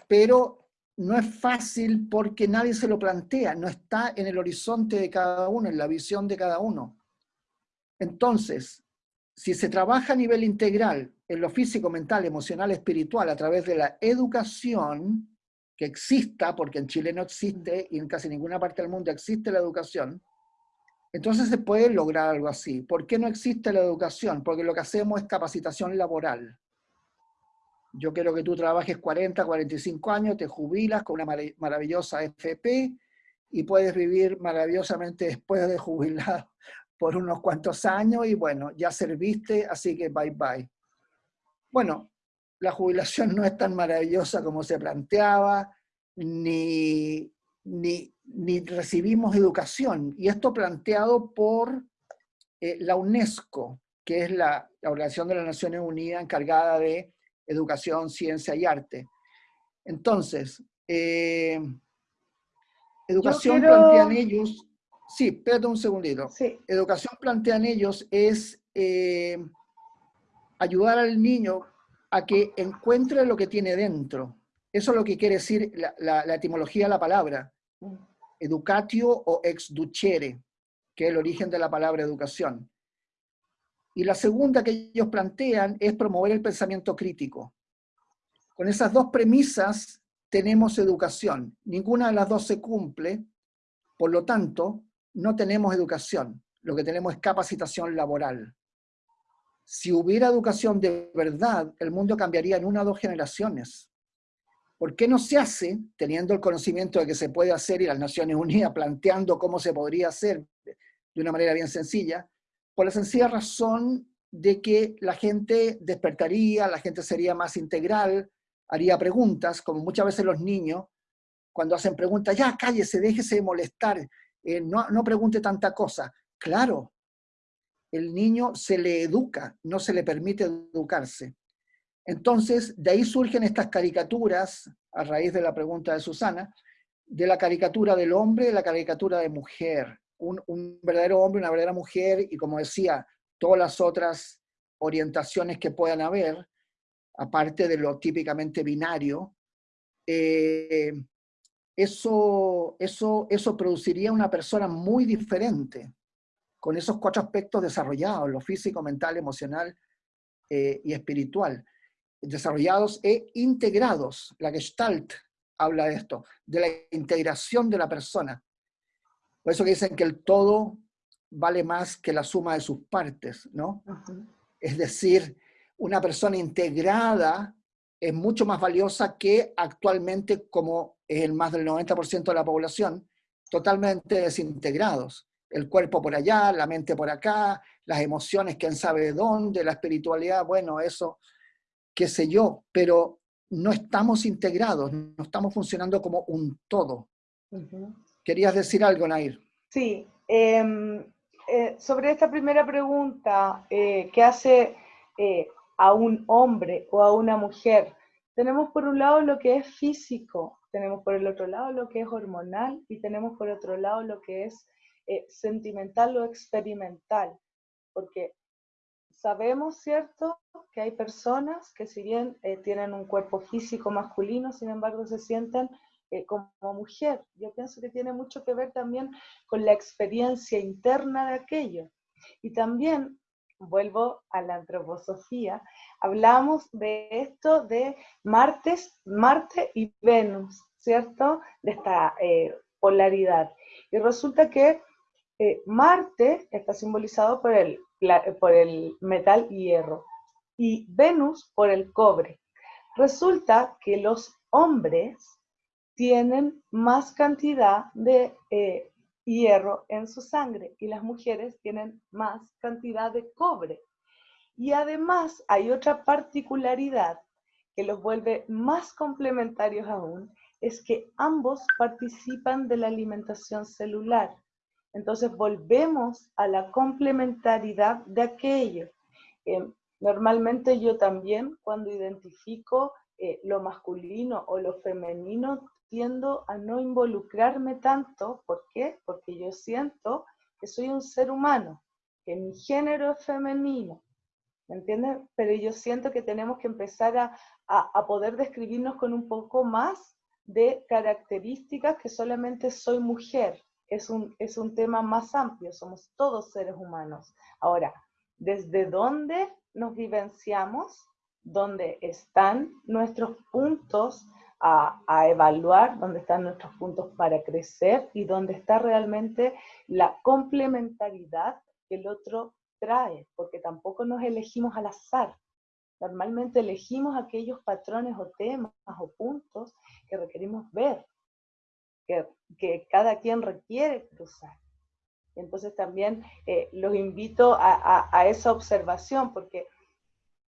pero no es fácil porque nadie se lo plantea, no está en el horizonte de cada uno, en la visión de cada uno. Entonces, si se trabaja a nivel integral en lo físico, mental, emocional, espiritual, a través de la educación, que exista, porque en Chile no existe y en casi ninguna parte del mundo existe la educación, Entonces se puede lograr algo así. ¿Por qué no existe la educación? Porque lo que hacemos es capacitación laboral. Yo quiero que tú trabajes 40, 45 años, te jubilas con una maravillosa FP y puedes vivir maravillosamente después de jubilado por unos cuantos años y bueno, ya serviste, así que bye bye. Bueno, la jubilación no es tan maravillosa como se planteaba, ni, ni, recibimos educación. Y esto planteado por eh, la UNESCO, que es la, Organización de las Naciones Unidas encargada de educación, ciencia y arte. Entonces, eh, educación plantean ellos, sí, espérate un segundito. Educación plantean ellos es eh, ayudar al niño a que encuentre lo que tiene dentro. Eso es lo que quiere decir la, etimología de la palabra. Educatio o exducere, que es el origen de la palabra educación. Y la segunda que ellos plantean es promover el pensamiento crítico. Con esas dos premisas tenemos educación. Ninguna de las dos se cumple, por lo tanto, no tenemos educación. Lo que tenemos es capacitación laboral. Si hubiera educación de verdad, el mundo cambiaría en una o dos generaciones. ¿Por qué no se hace, teniendo el conocimiento de que se puede hacer y las Naciones Unidas <laughs> planteando cómo se podría hacer de una manera bien sencilla? Por la sencilla razón de que la gente despertaría, la gente sería más integral, haría preguntas, como muchas veces los niños, cuando hacen preguntas, ya cállese, déjese de molestar, eh, no, no pregunte tanta cosa. Claro, el niño se le educa, no se le permite educarse. Entonces, de ahí surgen estas caricaturas, a raíz de la pregunta de Susana, de la caricatura del hombre y la caricatura de mujer. Un, un, verdadero hombre, una verdadera mujer, y como decía, todas las otras orientaciones que puedan haber, aparte de lo típicamente binario, eh, eso, eso, eso produciría una persona muy diferente con esos cuatro aspectos desarrollados, lo físico, mental, emocional eh, y espiritual, desarrollados e integrados. La Gestalt habla de esto, de la integración de la persona. Por eso que dicen que el todo vale más que la suma de sus partes, ¿no? Es decir, una persona integrada es mucho más valiosa que actualmente, como es el más del 90% de la población, totalmente desintegrados el cuerpo por allá, la mente por acá, las emociones, quién sabe de dónde, la espiritualidad, bueno, eso, qué sé yo, pero no estamos integrados, no estamos funcionando como un todo. ¿Querías decir algo, Nair? Sí, em, eh, sobre esta primera pregunta, eh, ¿qué hace eh, a un hombre o a una mujer? Tenemos por un lado lo que es físico, tenemos por el otro lado lo que es hormonal y tenemos por otro lado lo que es eh, sentimental o experimental, porque sabemos, ¿cierto?, que hay personas que si bien eh, tienen un cuerpo físico masculino, sin embargo se sienten eh, como mujer. Yo pienso que tiene mucho que ver también con la experiencia interna de aquello. Y también, vuelvo a la antroposofía, hablamos de esto de Martes, Marte y Venus, ¿cierto? De esta polaridad. Y resulta que eh, Marte está simbolizado por el, por el metal hierro y Venus por el cobre. Resulta que los hombres tienen más cantidad de eh, hierro en su sangre y las mujeres tienen más cantidad de cobre. Y además hay otra particularidad que los vuelve más complementarios aún, es que ambos participan de la alimentación celular. Entonces volvemos a la complementariedad de aquello. Eh, normalmente yo también cuando identifico eh, lo masculino o lo femenino tiendo a no involucrarme tanto. ¿Por qué? Porque yo siento que soy un ser humano, que mi género es femenino. ¿Me entiendes? Pero yo siento que tenemos que empezar a, a poder describirnos con un poco más de características que solamente soy mujer es un, es un tema más amplio, somos todos seres humanos. Ahora, ¿desde dónde nos vivenciamos? ¿Dónde están nuestros puntos a, evaluar dónde están nuestros puntos para crecer y dónde está realmente la complementariedad que el otro trae, porque tampoco nos elegimos al azar. Normalmente elegimos aquellos patrones o temas o puntos que requerimos ver, que, cada quien requiere cruzar. Entonces también eh, los invito a esa observación, porque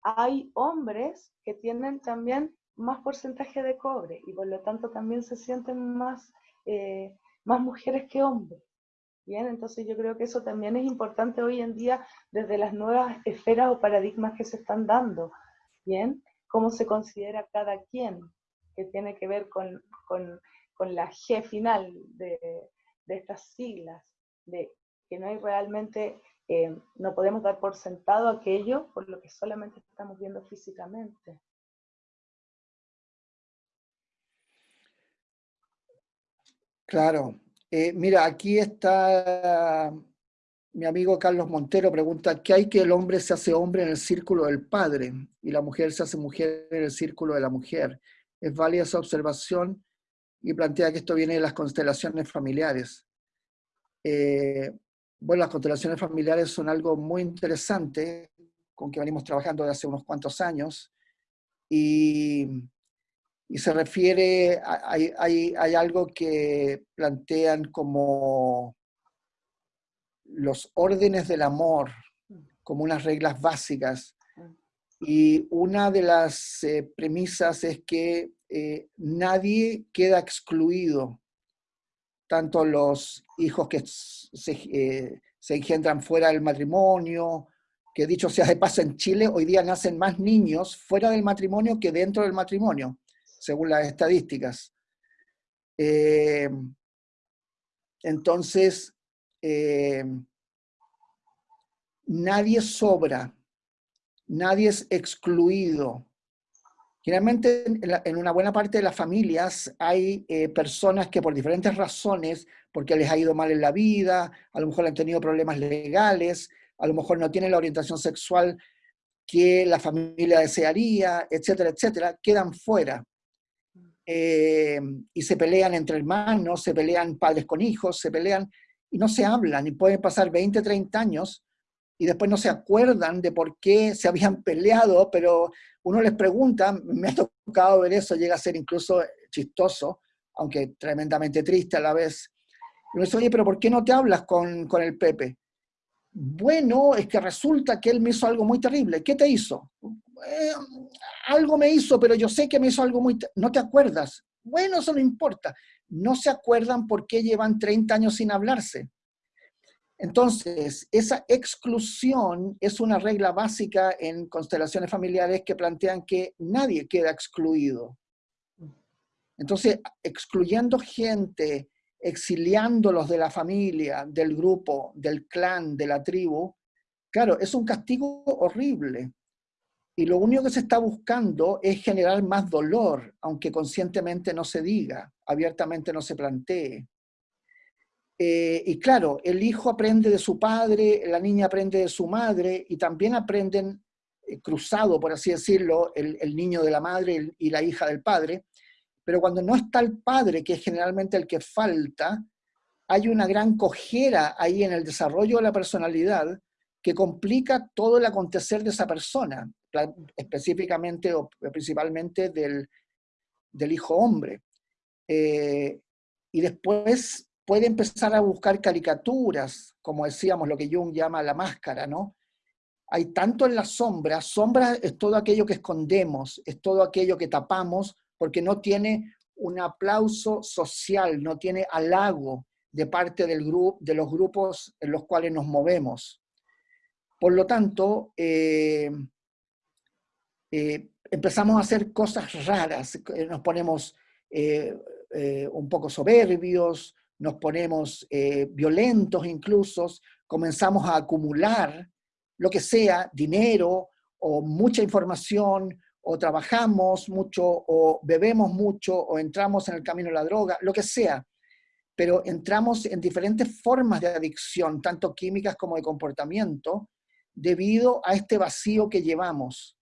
hay hombres que tienen también más porcentaje de cobre y por lo tanto también se sienten más, eh, más mujeres que hombres. Bien, entonces yo creo que eso también es importante hoy en día desde las nuevas esferas o paradigmas que se están dando. Bien, cómo se considera cada quien, que tiene que ver con, con, con la G final de, de, estas siglas, de que no hay realmente, eh, no podemos dar por sentado aquello por lo que solamente estamos viendo físicamente. Claro. Eh, mira, aquí está mi amigo Carlos Montero, pregunta, ¿qué hay que el hombre se hace hombre en el círculo del padre y la mujer se hace mujer en el círculo de la mujer? Es válida esa observación y plantea que esto viene de las constelaciones familiares. Eh, bueno, las constelaciones familiares son algo muy interesante con que venimos trabajando desde hace unos cuantos años y y se refiere, hay, hay, hay algo que plantean como los órdenes del amor, como unas reglas básicas. Y una de las eh, premisas es que eh, nadie queda excluido, tanto los hijos que se, eh, se, engendran fuera del matrimonio, que dicho sea de paso en Chile, hoy día nacen más niños fuera del matrimonio que dentro del matrimonio según las estadísticas. Eh, entonces, eh, nadie sobra, nadie es excluido. Generalmente en, una buena parte de las familias hay eh, personas que por diferentes razones, porque les ha ido mal en la vida, a lo mejor han tenido problemas legales, a lo mejor no tienen la orientación sexual que la familia desearía, etcétera, etcétera, quedan fuera. Eh, y se pelean entre hermanos, se pelean padres con hijos, se pelean y no se hablan y pueden pasar 20, 30 años y después no se acuerdan de por qué se habían peleado, pero uno les pregunta, me ha tocado ver eso, llega a ser incluso chistoso, aunque tremendamente triste a la vez. Y uno oye, pero ¿por qué no te hablas con, con el Pepe? Bueno, es que resulta que él me hizo algo muy terrible. ¿Qué te hizo? Eh, algo me hizo, pero yo sé que me hizo algo muy... No te acuerdas. Bueno, eso no importa. No se acuerdan por qué llevan 30 años sin hablarse. Entonces, esa exclusión es una regla básica en constelaciones familiares que plantean que nadie queda excluido. Entonces, excluyendo gente, exiliándolos de la familia, del grupo, del clan, de la tribu, claro, es un castigo horrible. Y lo único que se está buscando es generar más dolor, aunque conscientemente no se diga, abiertamente no se plantee. Eh, y claro, el hijo aprende de su padre, la niña aprende de su madre, y también aprenden eh, cruzado, por así decirlo, el, niño de la madre y la hija del padre. Pero cuando no está el padre, que es generalmente el que falta, hay una gran cojera ahí en el desarrollo de la personalidad que complica todo el acontecer de esa persona específicamente o principalmente del, hijo hombre. Eh, y después puede empezar a buscar caricaturas, como decíamos, lo que Jung llama la máscara, ¿no? Hay tanto en la sombra, sombra es todo aquello que escondemos, es todo aquello que tapamos, porque no tiene un aplauso social, no tiene halago de parte del grupo, de los grupos en los cuales nos movemos. Por lo tanto, eh, eh, empezamos a hacer cosas raras, nos ponemos eh, un poco soberbios, nos ponemos violentos incluso, comenzamos a acumular lo que sea, dinero o mucha información, o trabajamos mucho, o bebemos mucho, o entramos en el camino de la droga, lo que sea. Pero entramos en diferentes formas de adicción, tanto químicas como de comportamiento, debido a este vacío que llevamos.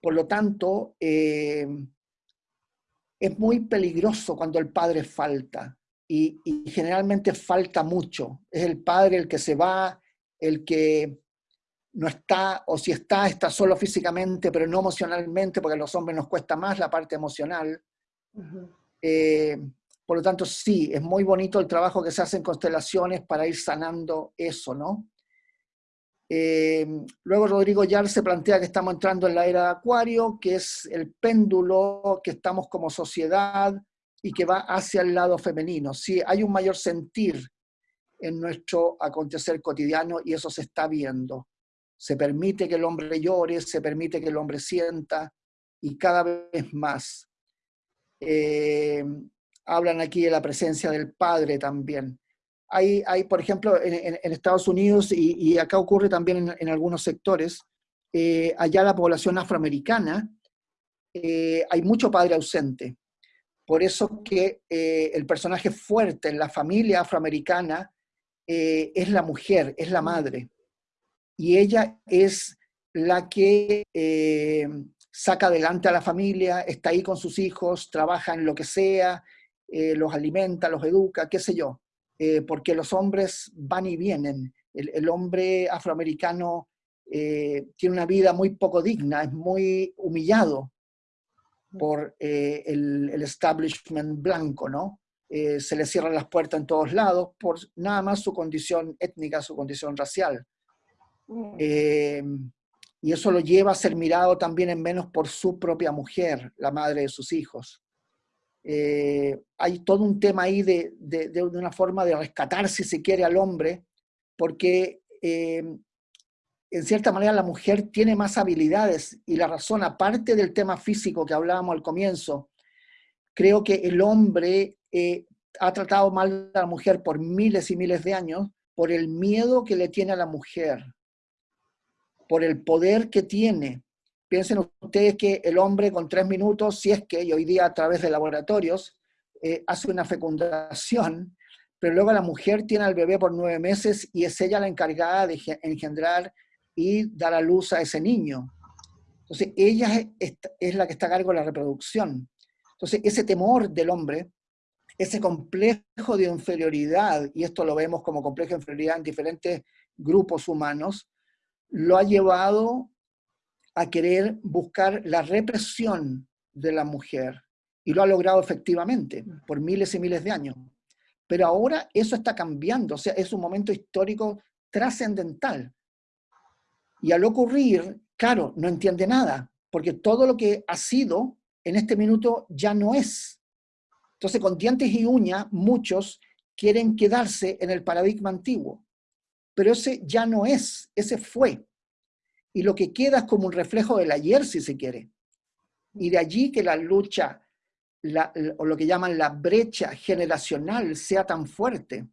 Por lo tanto, eh, es muy peligroso cuando el padre falta y, generalmente falta mucho. Es el padre el que se va, el que no está, o si está, está solo físicamente, pero no emocionalmente, porque a los hombres nos cuesta más la parte emocional. Eh, por lo tanto, sí, es muy bonito el trabajo que se hace en constelaciones para ir sanando eso, ¿no? Eh, luego Rodrigo Yar se plantea que estamos entrando en la era de Acuario, que es el péndulo, que estamos como sociedad y que va hacia el lado femenino. Sí, hay un mayor sentir en nuestro acontecer cotidiano y eso se está viendo. Se permite que el hombre llore, se permite que el hombre sienta y cada vez más. Eh, hablan aquí de la presencia del Padre también. Hay, hay por ejemplo, en, Estados Unidos, y, acá ocurre también en, algunos sectores, eh, allá la población afroamericana, eh, hay mucho padre ausente. Por eso que eh, el personaje fuerte en la familia afroamericana es la mujer, es la madre. Y ella es la que saca adelante a la familia, está ahí con sus hijos, trabaja en lo que sea, los alimenta, los educa, qué sé yo. Eh, porque los hombres van y vienen. El, hombre afroamericano eh, tiene una vida muy poco digna, es muy humillado por eh, el, establishment blanco, ¿no? se le cierran las puertas en todos lados por nada más su condición étnica, su condición racial. Mm. y eso lo lleva a ser mirado también en menos por su propia mujer, la madre de sus hijos. Eh, hay todo un tema ahí de, de, una forma de rescatar, si se quiere, al hombre, porque eh, en cierta manera la mujer tiene más habilidades y la razón, aparte del tema físico que hablábamos al comienzo, creo que el hombre eh, ha tratado mal a la mujer por miles y miles de años por el miedo que le tiene a la mujer, por el poder que tiene, Piensen ustedes que el hombre con tres minutos, si es que, y hoy día a través de laboratorios, eh, hace una fecundación, pero luego la mujer tiene al bebé por nueve meses y es ella la encargada de engendrar y dar a luz a ese niño. Entonces, ella es, la que está a cargo de la reproducción. Entonces, ese temor del hombre, ese complejo de inferioridad, y esto lo vemos como complejo de inferioridad en diferentes grupos humanos, lo ha llevado a querer buscar la represión de la mujer. Y lo ha logrado efectivamente por miles y miles de años. Pero ahora eso está cambiando, o sea, es un momento histórico trascendental. Y al ocurrir, claro, no entiende nada, porque todo lo que ha sido en este minuto ya no es. Entonces, con dientes y uñas, muchos quieren quedarse en el paradigma antiguo. Pero ese ya no es, ese fue y lo que queda es como un reflejo del ayer, si se quiere. Y de allí que la lucha, o lo que llaman la brecha generacional, sea tan fuerte.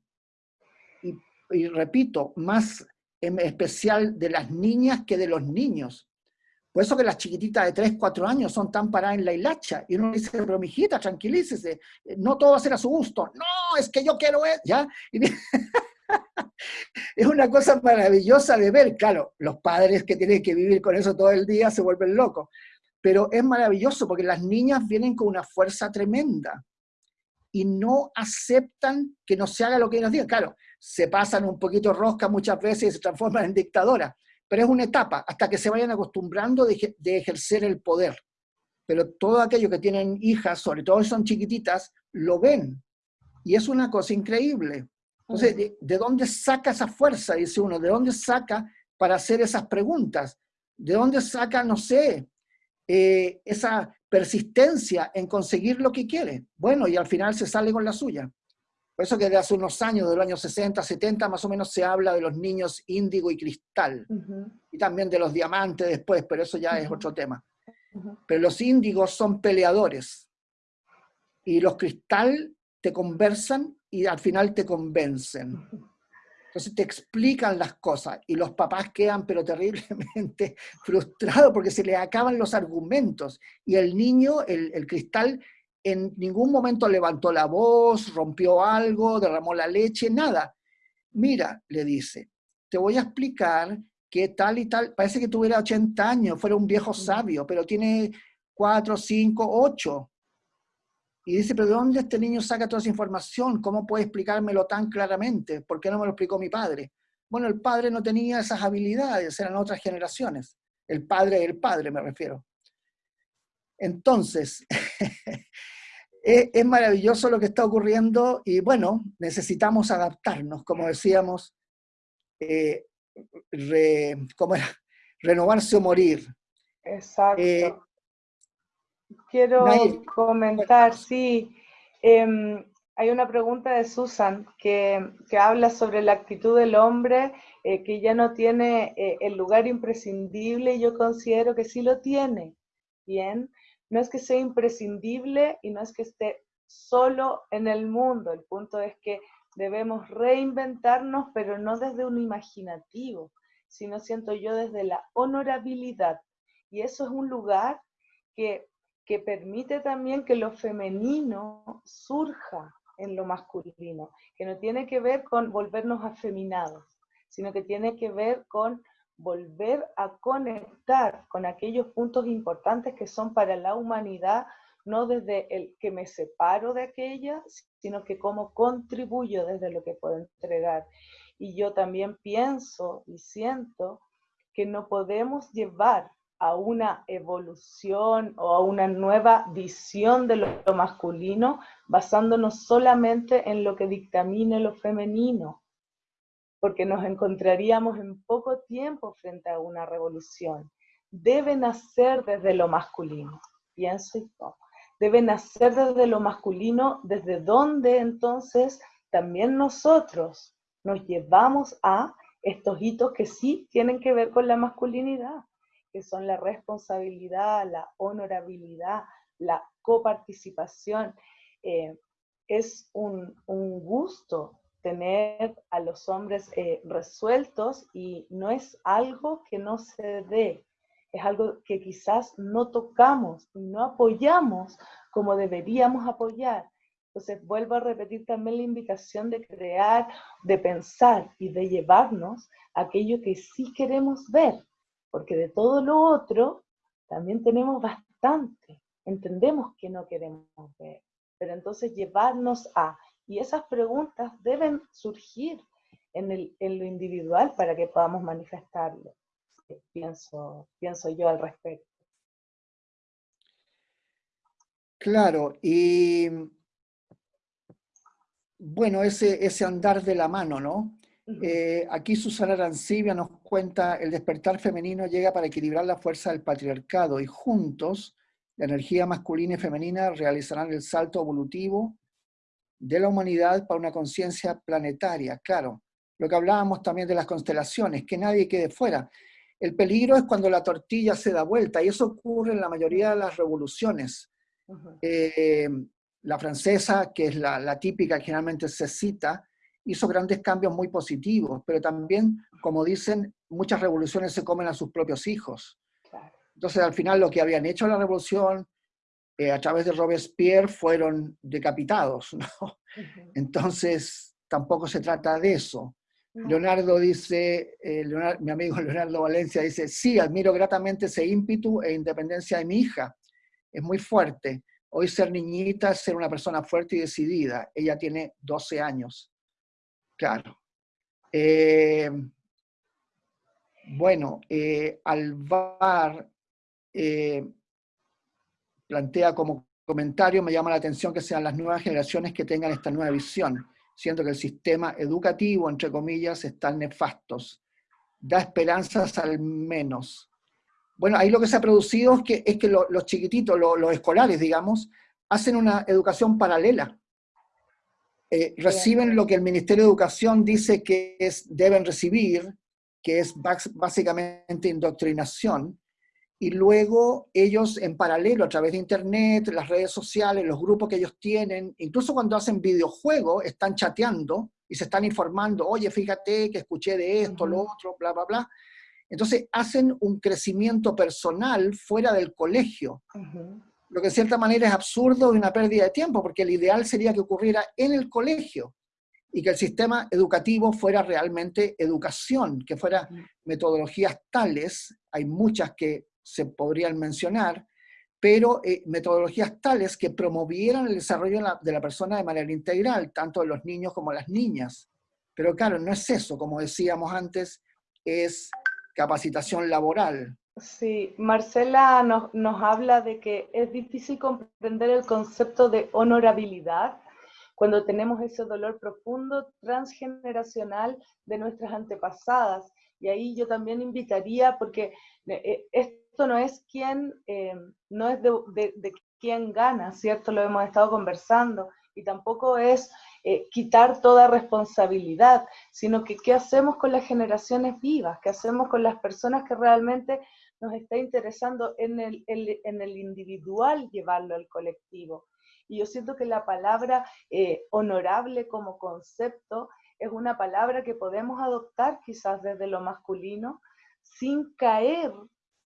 Y, repito, más en especial de las niñas que de los niños. Por eso que las chiquititas de 3, 4 años son tan paradas en la hilacha. Y uno dice, pero mijita, tranquilícese, no todo va a ser a su gusto. No, es que yo quiero, e-", ¿ya? Y, <laughs> es una cosa maravillosa de ver. Claro, los padres que tienen que vivir con eso todo el día se vuelven locos. Pero es maravilloso porque las niñas vienen con una fuerza tremenda y no aceptan que no se haga lo que ellos digan. Claro, se pasan un poquito rosca muchas veces y se transforman en dictadoras, pero es una etapa hasta que se vayan acostumbrando de, de ejercer el poder. Pero todo aquello que tienen hijas, sobre todo si son chiquititas, lo ven. Y es una cosa increíble. Entonces, ¿de, dónde saca esa fuerza? Dice uno, ¿de dónde saca para hacer esas preguntas? ¿De dónde saca, no sé, eh, esa persistencia en conseguir lo que quiere? Bueno, y al final se sale con la suya. Por eso que desde hace unos años, de los años 60, 70, más o menos se habla de los niños índigo y cristal. Y también de los diamantes después, pero eso ya es otro tema. Pero los índigos son peleadores. Y los cristal te conversan y al final te convencen. Entonces te explican las cosas y los papás quedan pero terriblemente <laughs> frustrados porque se les acaban los argumentos y el niño, el, cristal, en ningún momento levantó la voz, rompió algo, derramó la leche, nada. Mira, le dice, te voy a explicar que tal y tal, parece que tuviera 80 años, fuera un viejo sabio, pero tiene 4, 5, 8. Y dice, pero ¿de dónde este niño saca toda esa información? ¿Cómo puede explicármelo tan claramente? ¿Por qué no me lo explicó mi padre? Bueno, el padre no tenía esas habilidades, eran otras generaciones. El padre del padre, me refiero. Entonces, <laughs> es, maravilloso lo que está ocurriendo y bueno, necesitamos adaptarnos, como decíamos, eh, ¿cómo era? renovarse o morir. Exacto. Eh, Quiero comentar, sí. Em, hay una pregunta de Susan que, habla sobre la actitud del hombre eh, que ya no tiene eh, el lugar imprescindible y yo considero que sí lo tiene. Bien, no es que sea imprescindible y no es que esté solo en el mundo. El punto es que debemos reinventarnos, pero no desde un imaginativo, sino siento yo desde la honorabilidad. Y eso es un lugar que, que permite también que lo femenino surja en lo masculino, que no tiene que ver con volvernos afeminados, sino que tiene que ver con volver a conectar con aquellos puntos importantes que son para la humanidad, no desde el que me separo de aquella, sino que cómo contribuyo desde lo que puedo entregar. Y yo también pienso y siento que no podemos llevar a una evolución o a una nueva visión de lo, masculino basándonos solamente en lo que dictamine lo femenino, porque nos encontraríamos en poco tiempo frente a una revolución. Debe nacer desde lo masculino, pienso yo. Debe nacer desde lo masculino, desde donde entonces también nosotros nos llevamos a estos hitos que sí tienen que ver con la masculinidad, que son la responsabilidad, la honorabilidad, la coparticipación. Eh, es un, gusto tener a los hombres eh, resueltos y no es algo que no se dé, es algo que quizás no tocamos y no apoyamos como deberíamos apoyar. Entonces, vuelvo a repetir también la invitación de crear, de pensar y de llevarnos aquello que sí queremos ver, porque de todo lo otro también tenemos bastante. Entendemos que no queremos ver, pero entonces llevarnos a, y esas preguntas deben surgir en, el, en lo individual para que podamos manifestarlo. Pienso, pienso yo al respecto. Claro, y bueno, ese, ese andar de la mano, ¿no? Eh, aquí Susana Arancibia nos cuenta, el despertar femenino llega para equilibrar la fuerza del patriarcado y juntos la energía masculina y femenina realizarán el salto evolutivo de la humanidad para una conciencia planetaria. Claro, lo que hablábamos también de las constelaciones, que nadie quede fuera. El peligro es cuando la tortilla se da vuelta y eso ocurre en la mayoría de las revoluciones la francesa, que es la, típica que generalmente se cita, hizo grandes cambios muy positivos, pero también, como dicen, muchas revoluciones se comen a sus propios hijos. Entonces, al final, lo que habían hecho la revolución eh, a través de Robespierre fueron decapitados, ¿no? Entonces, tampoco se trata de eso. Leonardo dice, eh, mi amigo Leonardo Valencia dice, sí, admiro gratamente ese ímpetu e independencia de mi hija. Es muy fuerte. Hoy ser niñita es ser una persona fuerte y decidida. Ella tiene 12 años. Claro. Eh, bueno, eh, Alvar eh, plantea como comentario, me llama la atención que sean las nuevas generaciones que tengan esta nueva visión, siendo que el sistema educativo, entre comillas, está nefastos. Da esperanzas al menos. Bueno, ahí lo que se ha producido es que los chiquititos, los escolares, digamos, hacen una educación paralela. Eh, reciben lo que el Ministerio de Educación dice que es, deben recibir, que es básicamente indoctrinación, y luego ellos en paralelo, a través de Internet, las redes sociales, los grupos que ellos tienen, incluso cuando hacen videojuegos, están chateando y se están informando, oye, fíjate que escuché de esto, lo otro, bla, bla, bla. Entonces hacen un crecimiento personal fuera del colegio, lo que de cierta manera es absurdo y una pérdida de tiempo, porque el ideal sería que ocurriera en el colegio y que el sistema educativo fuera realmente educación, que fuera metodologías tales, hay muchas que se podrían mencionar, pero eh, metodologías tales que promovieran el desarrollo de la, persona de manera integral, tanto de los niños como las niñas. Pero claro, no es eso, como decíamos antes, es capacitación laboral. Sí, Marcela nos, nos habla de que es difícil comprender el concepto de honorabilidad cuando tenemos ese dolor profundo transgeneracional de nuestras antepasadas. Y ahí yo también invitaría, porque eh, esto no es quién, eh, no es de, de, quién gana, ¿cierto? Lo hemos estado conversando, y tampoco es eh, quitar toda responsabilidad, sino que qué hacemos con las generaciones vivas, qué hacemos con las personas que realmente nos está interesando en el, en el individual llevarlo al colectivo. Y yo siento que la palabra eh, honorable como concepto es una palabra que podemos adoptar quizás desde lo masculino sin caer,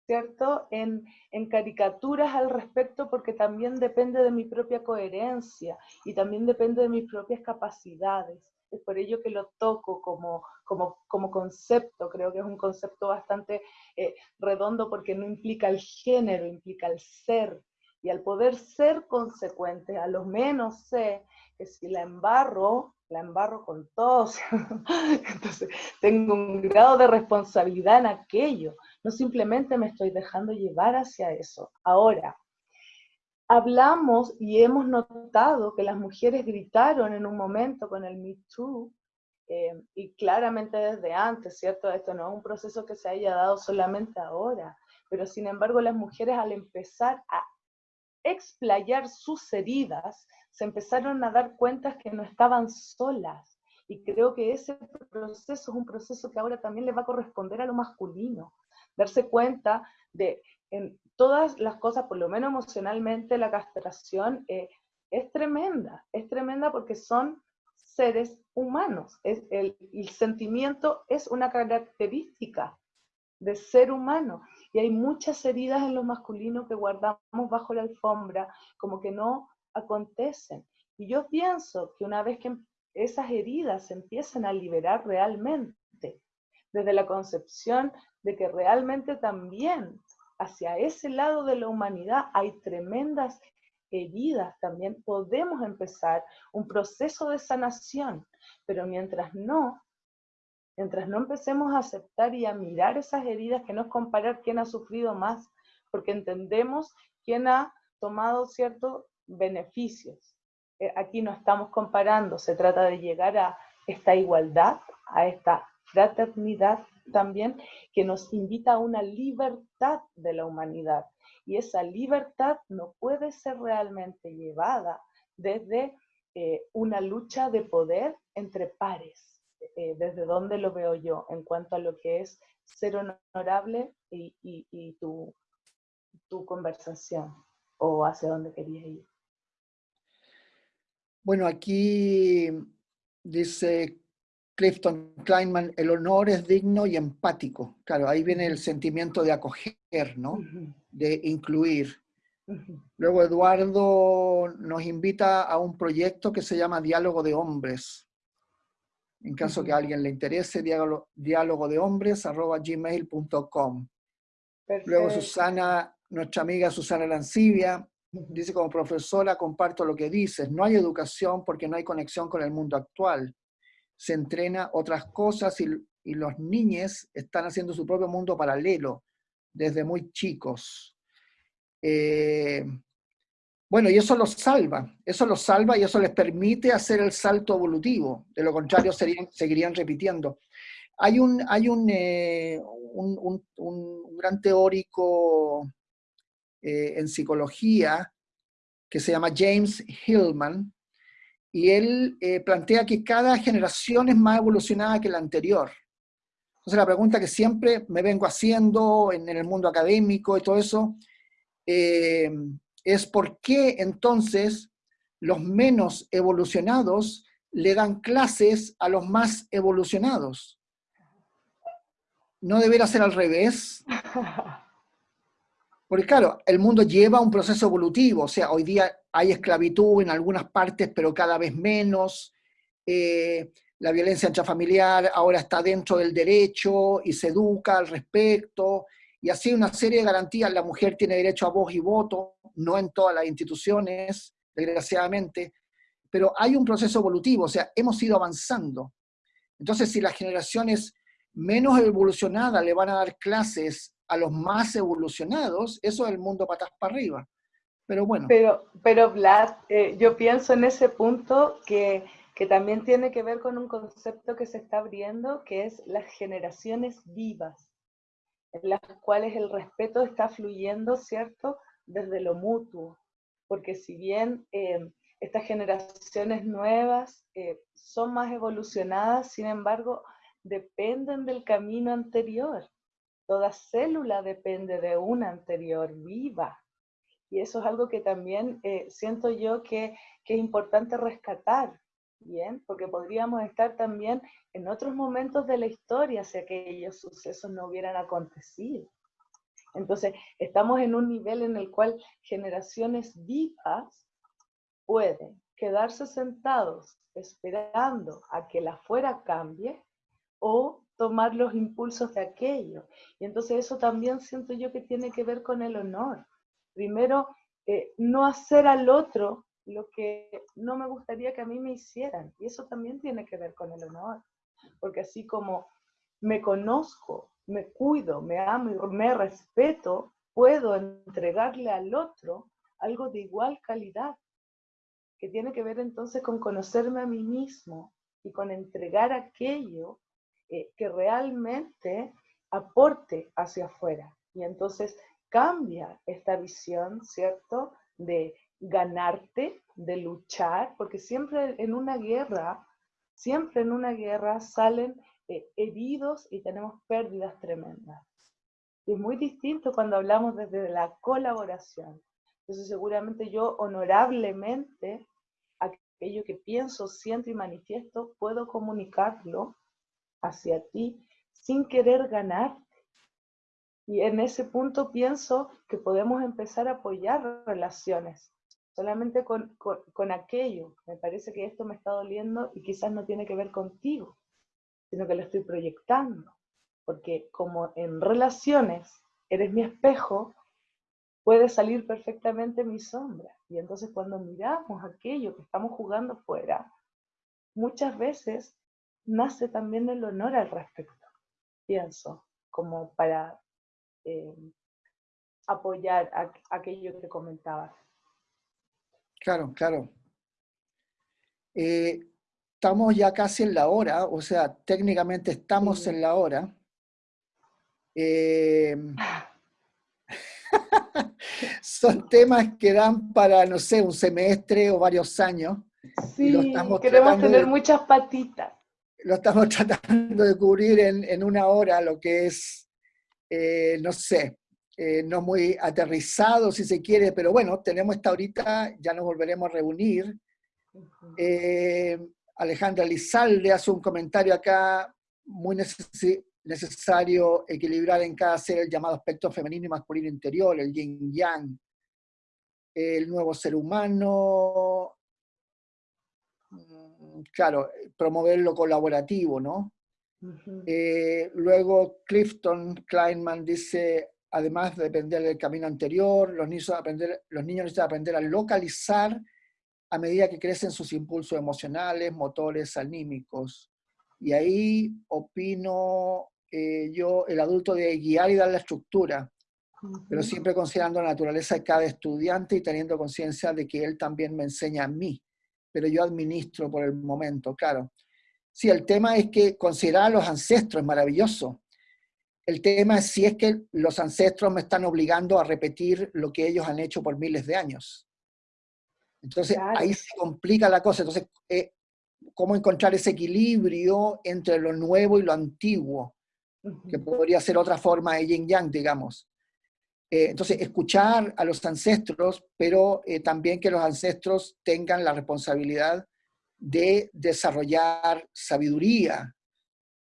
¿cierto?, en, en caricaturas al respecto porque también depende de mi propia coherencia y también depende de mis propias capacidades. Es por ello que lo toco como, como, como concepto, creo que es un concepto bastante eh, redondo porque no implica el género, implica el ser, y al poder ser consecuente, a lo menos sé que si la embarro, la embarro con todos. <laughs> Entonces, tengo un grado de responsabilidad en aquello. No simplemente me estoy dejando llevar hacia eso. Ahora, hablamos y hemos notado que las mujeres gritaron en un momento con el Me Too, eh, y claramente desde antes, ¿cierto? Esto no es un proceso que se haya dado solamente ahora, pero sin embargo las mujeres al empezar a explayar sus heridas, se empezaron a dar cuenta que no estaban solas. Y creo que ese proceso es un proceso que ahora también le va a corresponder a lo masculino. Darse cuenta de todas las cosas, por lo menos emocionalmente, la castración eh, es tremenda. Es tremenda porque son seres humanos. El sentimiento es una característica de ser humano. Y hay muchas heridas en lo masculino que guardamos bajo la alfombra, como que no acontecen. Y yo pienso que una vez que esas heridas se empiezan a liberar realmente, desde la concepción de que realmente también hacia ese lado de la humanidad hay tremendas heridas, también podemos empezar un proceso de sanación, pero mientras no, Mientras no empecemos a aceptar y a mirar esas heridas, que no es comparar quién ha sufrido más, porque entendemos quién ha tomado ciertos beneficios. Eh, aquí no estamos comparando, se trata de llegar a esta igualdad, a esta fraternidad también, que nos invita a una libertad de la humanidad. Y esa libertad no puede ser realmente llevada desde eh, una lucha de poder entre pares eh, desde dónde lo veo yo en cuanto a lo que es ser honorable y, tu, tu, conversación o hacia dónde querías ir. Bueno, aquí dice Clifton Kleinman, el honor es digno y empático. Claro, ahí viene el sentimiento de acoger, ¿no? De incluir. Luego Eduardo nos invita a un proyecto que se llama Diálogo de Hombres, en caso que a alguien le interese, diálogo, diálogo de hombres, arroba gmail.com. Luego Susana, nuestra amiga Susana Lancibia, dice como profesora, comparto lo que dices, no hay educación porque no hay conexión con el mundo actual. Se entrena otras cosas y, los niños están haciendo su propio mundo paralelo desde muy chicos. Eh, bueno, y eso los salva, eso los salva y eso les permite hacer el salto evolutivo, de lo contrario seguirían repitiendo. Hay un, hay un, eh, un, gran teórico eh, en psicología que se llama James Hillman, y él eh, plantea que cada generación es más evolucionada que la anterior. Entonces la pregunta que siempre me vengo haciendo en, en el mundo académico y todo eso, es por qué entonces los menos evolucionados le dan clases a los más evolucionados. ¿No debería ser al revés? <laughs> Porque claro, el mundo lleva un proceso evolutivo, o sea, hoy día hay esclavitud en algunas partes, pero cada vez menos. Eh, la violencia intrafamiliar ahora está dentro del derecho y se educa al respecto y así una serie de garantías. La mujer tiene derecho a voz y voto, no en todas las instituciones, desgraciadamente, pero hay un proceso evolutivo, o sea, hemos ido avanzando. Entonces, si las generaciones menos evolucionadas le van a dar clases a los más evolucionados, eso es el mundo patas para arriba. Pero bueno. Pero, pero Vlad, eh, yo pienso en ese punto que, que también tiene que ver con un concepto que se está abriendo, que es las generaciones vivas, en las cuales el respeto está fluyendo, ¿cierto? Desde lo mutuo. Porque si bien eh, estas generaciones nuevas eh, son más evolucionadas, sin embargo, dependen del camino anterior. Toda célula depende de una anterior viva. Y eso es algo que también eh, siento yo que, es importante rescatar, ¿bien? Porque podríamos estar también en otros momentos de la historia si aquellos sucesos no hubieran acontecido. Entonces, estamos en un nivel en el cual generaciones vivas pueden quedarse sentados esperando a que la fuera cambie o tomar los impulsos de aquello. Y entonces eso también siento yo que tiene que ver con el honor. Primero, eh, no hacer al otro lo que no me gustaría que a mí me hicieran. Y eso también tiene que ver con el honor. Porque así como me conozco, me cuido, me amo y me respeto, puedo entregarle al otro algo de igual calidad, que tiene que ver entonces con conocerme a mí mismo y con entregar aquello eh, que realmente aporte hacia afuera. Y entonces cambia esta visión, ¿cierto? De ganarte, de luchar, porque siempre en una guerra, siempre en una guerra salen eh, heridos y tenemos pérdidas tremendas. Y es muy distinto cuando hablamos desde la colaboración. Entonces seguramente yo honorablemente aquello que pienso, siento y manifiesto, puedo comunicarlo hacia ti sin querer ganarte. Y en ese punto pienso que podemos empezar a apoyar relaciones, solamente con, con, aquello. Me parece que esto me está doliendo y quizás no tiene que ver contigo, sino que lo estoy proyectando. Porque como en relaciones eres mi espejo, puede salir perfectamente mi sombra. Y entonces cuando miramos aquello que estamos jugando fuera, muchas veces nace también el honor al respecto, pienso, como para eh, apoyar aquello que comentabas. Claro, claro. Eh, estamos ya casi en la hora, o sea, técnicamente estamos en la hora. Eh, <laughs> son temas que dan para, no sé, un semestre o varios años. Sí, queremos tener muchas patitas lo estamos <laughs> tratando de cubrir en, una hora, lo que es, eh, no sé, eh, no muy aterrizado si se quiere, pero bueno, tenemos esta horita, ya nos volveremos a reunir. Eh, Alejandra Lizalde hace un comentario acá, muy necesario equilibrar en cada ser el llamado aspecto femenino y masculino interior, el yin yang, el nuevo ser humano, claro, promover lo colaborativo, ¿no? Eh, luego Clifton Kleinman dice, además de depender del camino anterior, los niños, aprender, los niños necesitan aprender a localizar a medida que crecen sus impulsos emocionales, motores, anímicos. Y ahí opino eh, yo, el adulto de guiar y dar la estructura, pero siempre considerando la naturaleza de cada estudiante y teniendo conciencia de que él también me enseña a mí pero yo administro por el momento, claro. Sí, el tema es que considerar a los ancestros es maravilloso. El tema es si es que los ancestros me están obligando a repetir lo que ellos han hecho por miles de años. Entonces ahí se complica la cosa. Entonces, eh, ¿cómo encontrar ese equilibrio entre lo nuevo y lo antiguo? Que podría ser otra forma de yin yang, digamos. Eh, entonces, escuchar a los ancestros, pero eh, también que los ancestros tengan la responsabilidad de desarrollar sabiduría,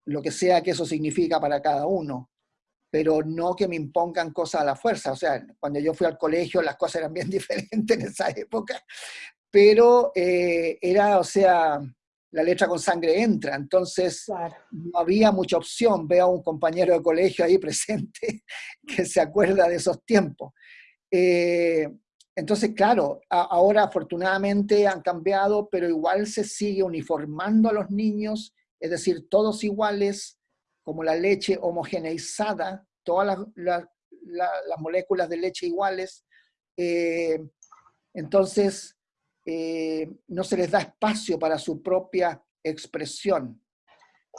lo que sea que eso significa para cada uno, pero no que me impongan cosas a la fuerza. O sea, cuando yo fui al colegio las cosas eran bien <laughs> diferentes en esa época, pero eh, era, o sea, la letra con sangre entra, entonces no había mucha opción. Veo a un compañero de colegio ahí presente <laughs> que se acuerda de esos tiempos. Eh, entonces, claro, ahora afortunadamente han cambiado, pero igual se sigue uniformando a los niños, es decir, todos iguales, como la leche homogeneizada, todas las, moléculas de leche iguales. Eh, entonces, eh, no se les da espacio para su propia expresión.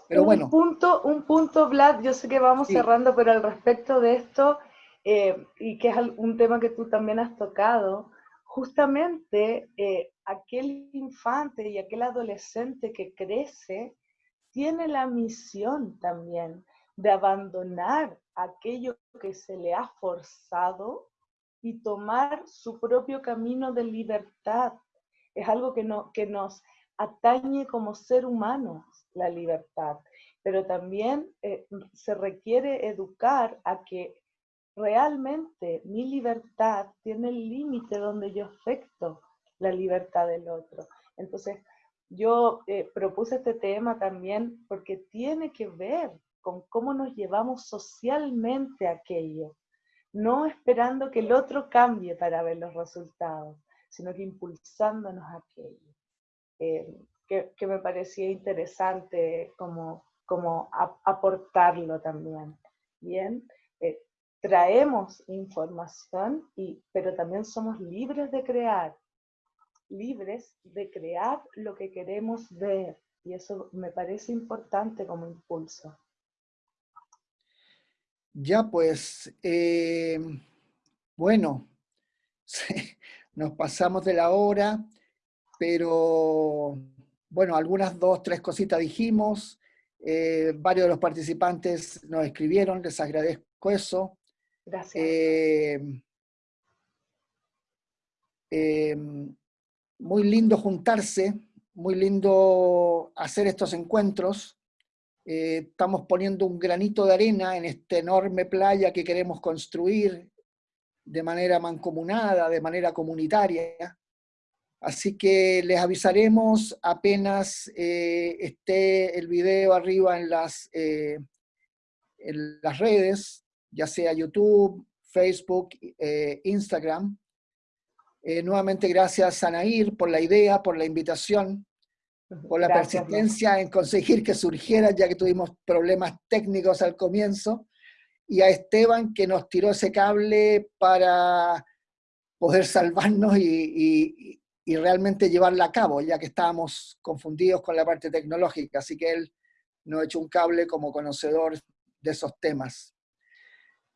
Pero bueno. Un punto, un punto, Vlad, yo sé que vamos cerrando, pero al respecto de esto, eh, y que es un tema que tú también has tocado, justamente eh, aquel infante y aquel adolescente que crece tiene la misión también de abandonar aquello que se le ha forzado y tomar su propio camino de libertad. Es algo que, no, que nos atañe como ser humanos, la libertad, pero también eh, se requiere educar a que realmente mi libertad tiene el límite donde yo afecto la libertad del otro. Entonces, yo eh, propuse este tema también porque tiene que ver con cómo nos llevamos socialmente aquello, no esperando que el otro cambie para ver los resultados, sino que impulsándonos a aquello. Eh, que, me parecía interesante como, como aportarlo también. Bien, traemos información, y, pero también somos libres de crear, libres de crear lo que queremos ver. Y eso me parece importante como impulso. Ya pues, eh, bueno, <laughs> nos pasamos de la hora, pero bueno, algunas dos, tres cositas dijimos, eh, varios de los participantes nos escribieron, les agradezco eso. Gracias. Eh, eh, muy lindo juntarse, muy lindo hacer estos encuentros. Eh, estamos poniendo un granito de arena en esta enorme playa que queremos construir de manera mancomunada, de manera comunitaria. Así que les avisaremos apenas esté el video arriba en las, en las redes ya sea YouTube, Facebook, eh, Instagram. Eh, nuevamente gracias a Nair por la idea, por la invitación, por la persistencia en conseguir que surgiera, ya que tuvimos problemas técnicos al comienzo, y a Esteban que nos tiró ese cable para poder salvarnos y, y realmente llevarla a cabo, ya que estábamos confundidos con la parte tecnológica, así que él nos echó un cable como conocedor de esos temas.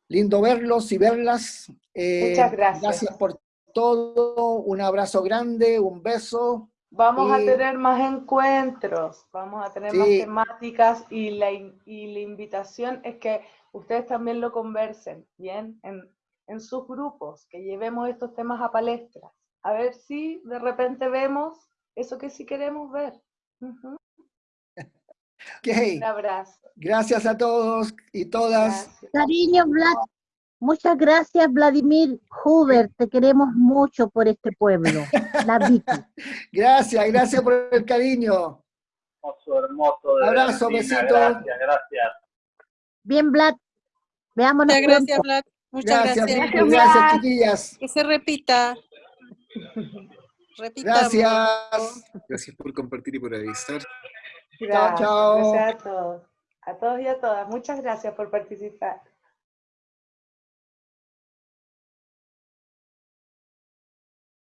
Lindo verlos y verlas. Eh, Muchas gracias. Gracias por todo. Un abrazo grande, un beso. Vamos a tener más encuentros, vamos a tener más temáticas y la, y la invitación es que ustedes también lo conversen, ¿bien? En, en sus grupos, que llevemos estos temas a palestras. A ver si de repente vemos eso que sí queremos ver. Un abrazo. Gracias a todos y todas. Cariño, Vlad. Muchas gracias, Vladimir Huber. Te queremos mucho por este pueblo. <laughs> La gracias, gracias por el cariño. Hermoso, hermoso. Abrazo, besito. Gracias, gracias. Bien, Vlad. Veámonos. Muchas gracias, Vlad. Muchas gracias. Gracias, gracias chiquillas. Que se repita. <laughs> Gracias. Gracias por compartir y por avisar. Gracias, chao, chao. Gracias a todos. A todos y a todas. Muchas gracias por participar.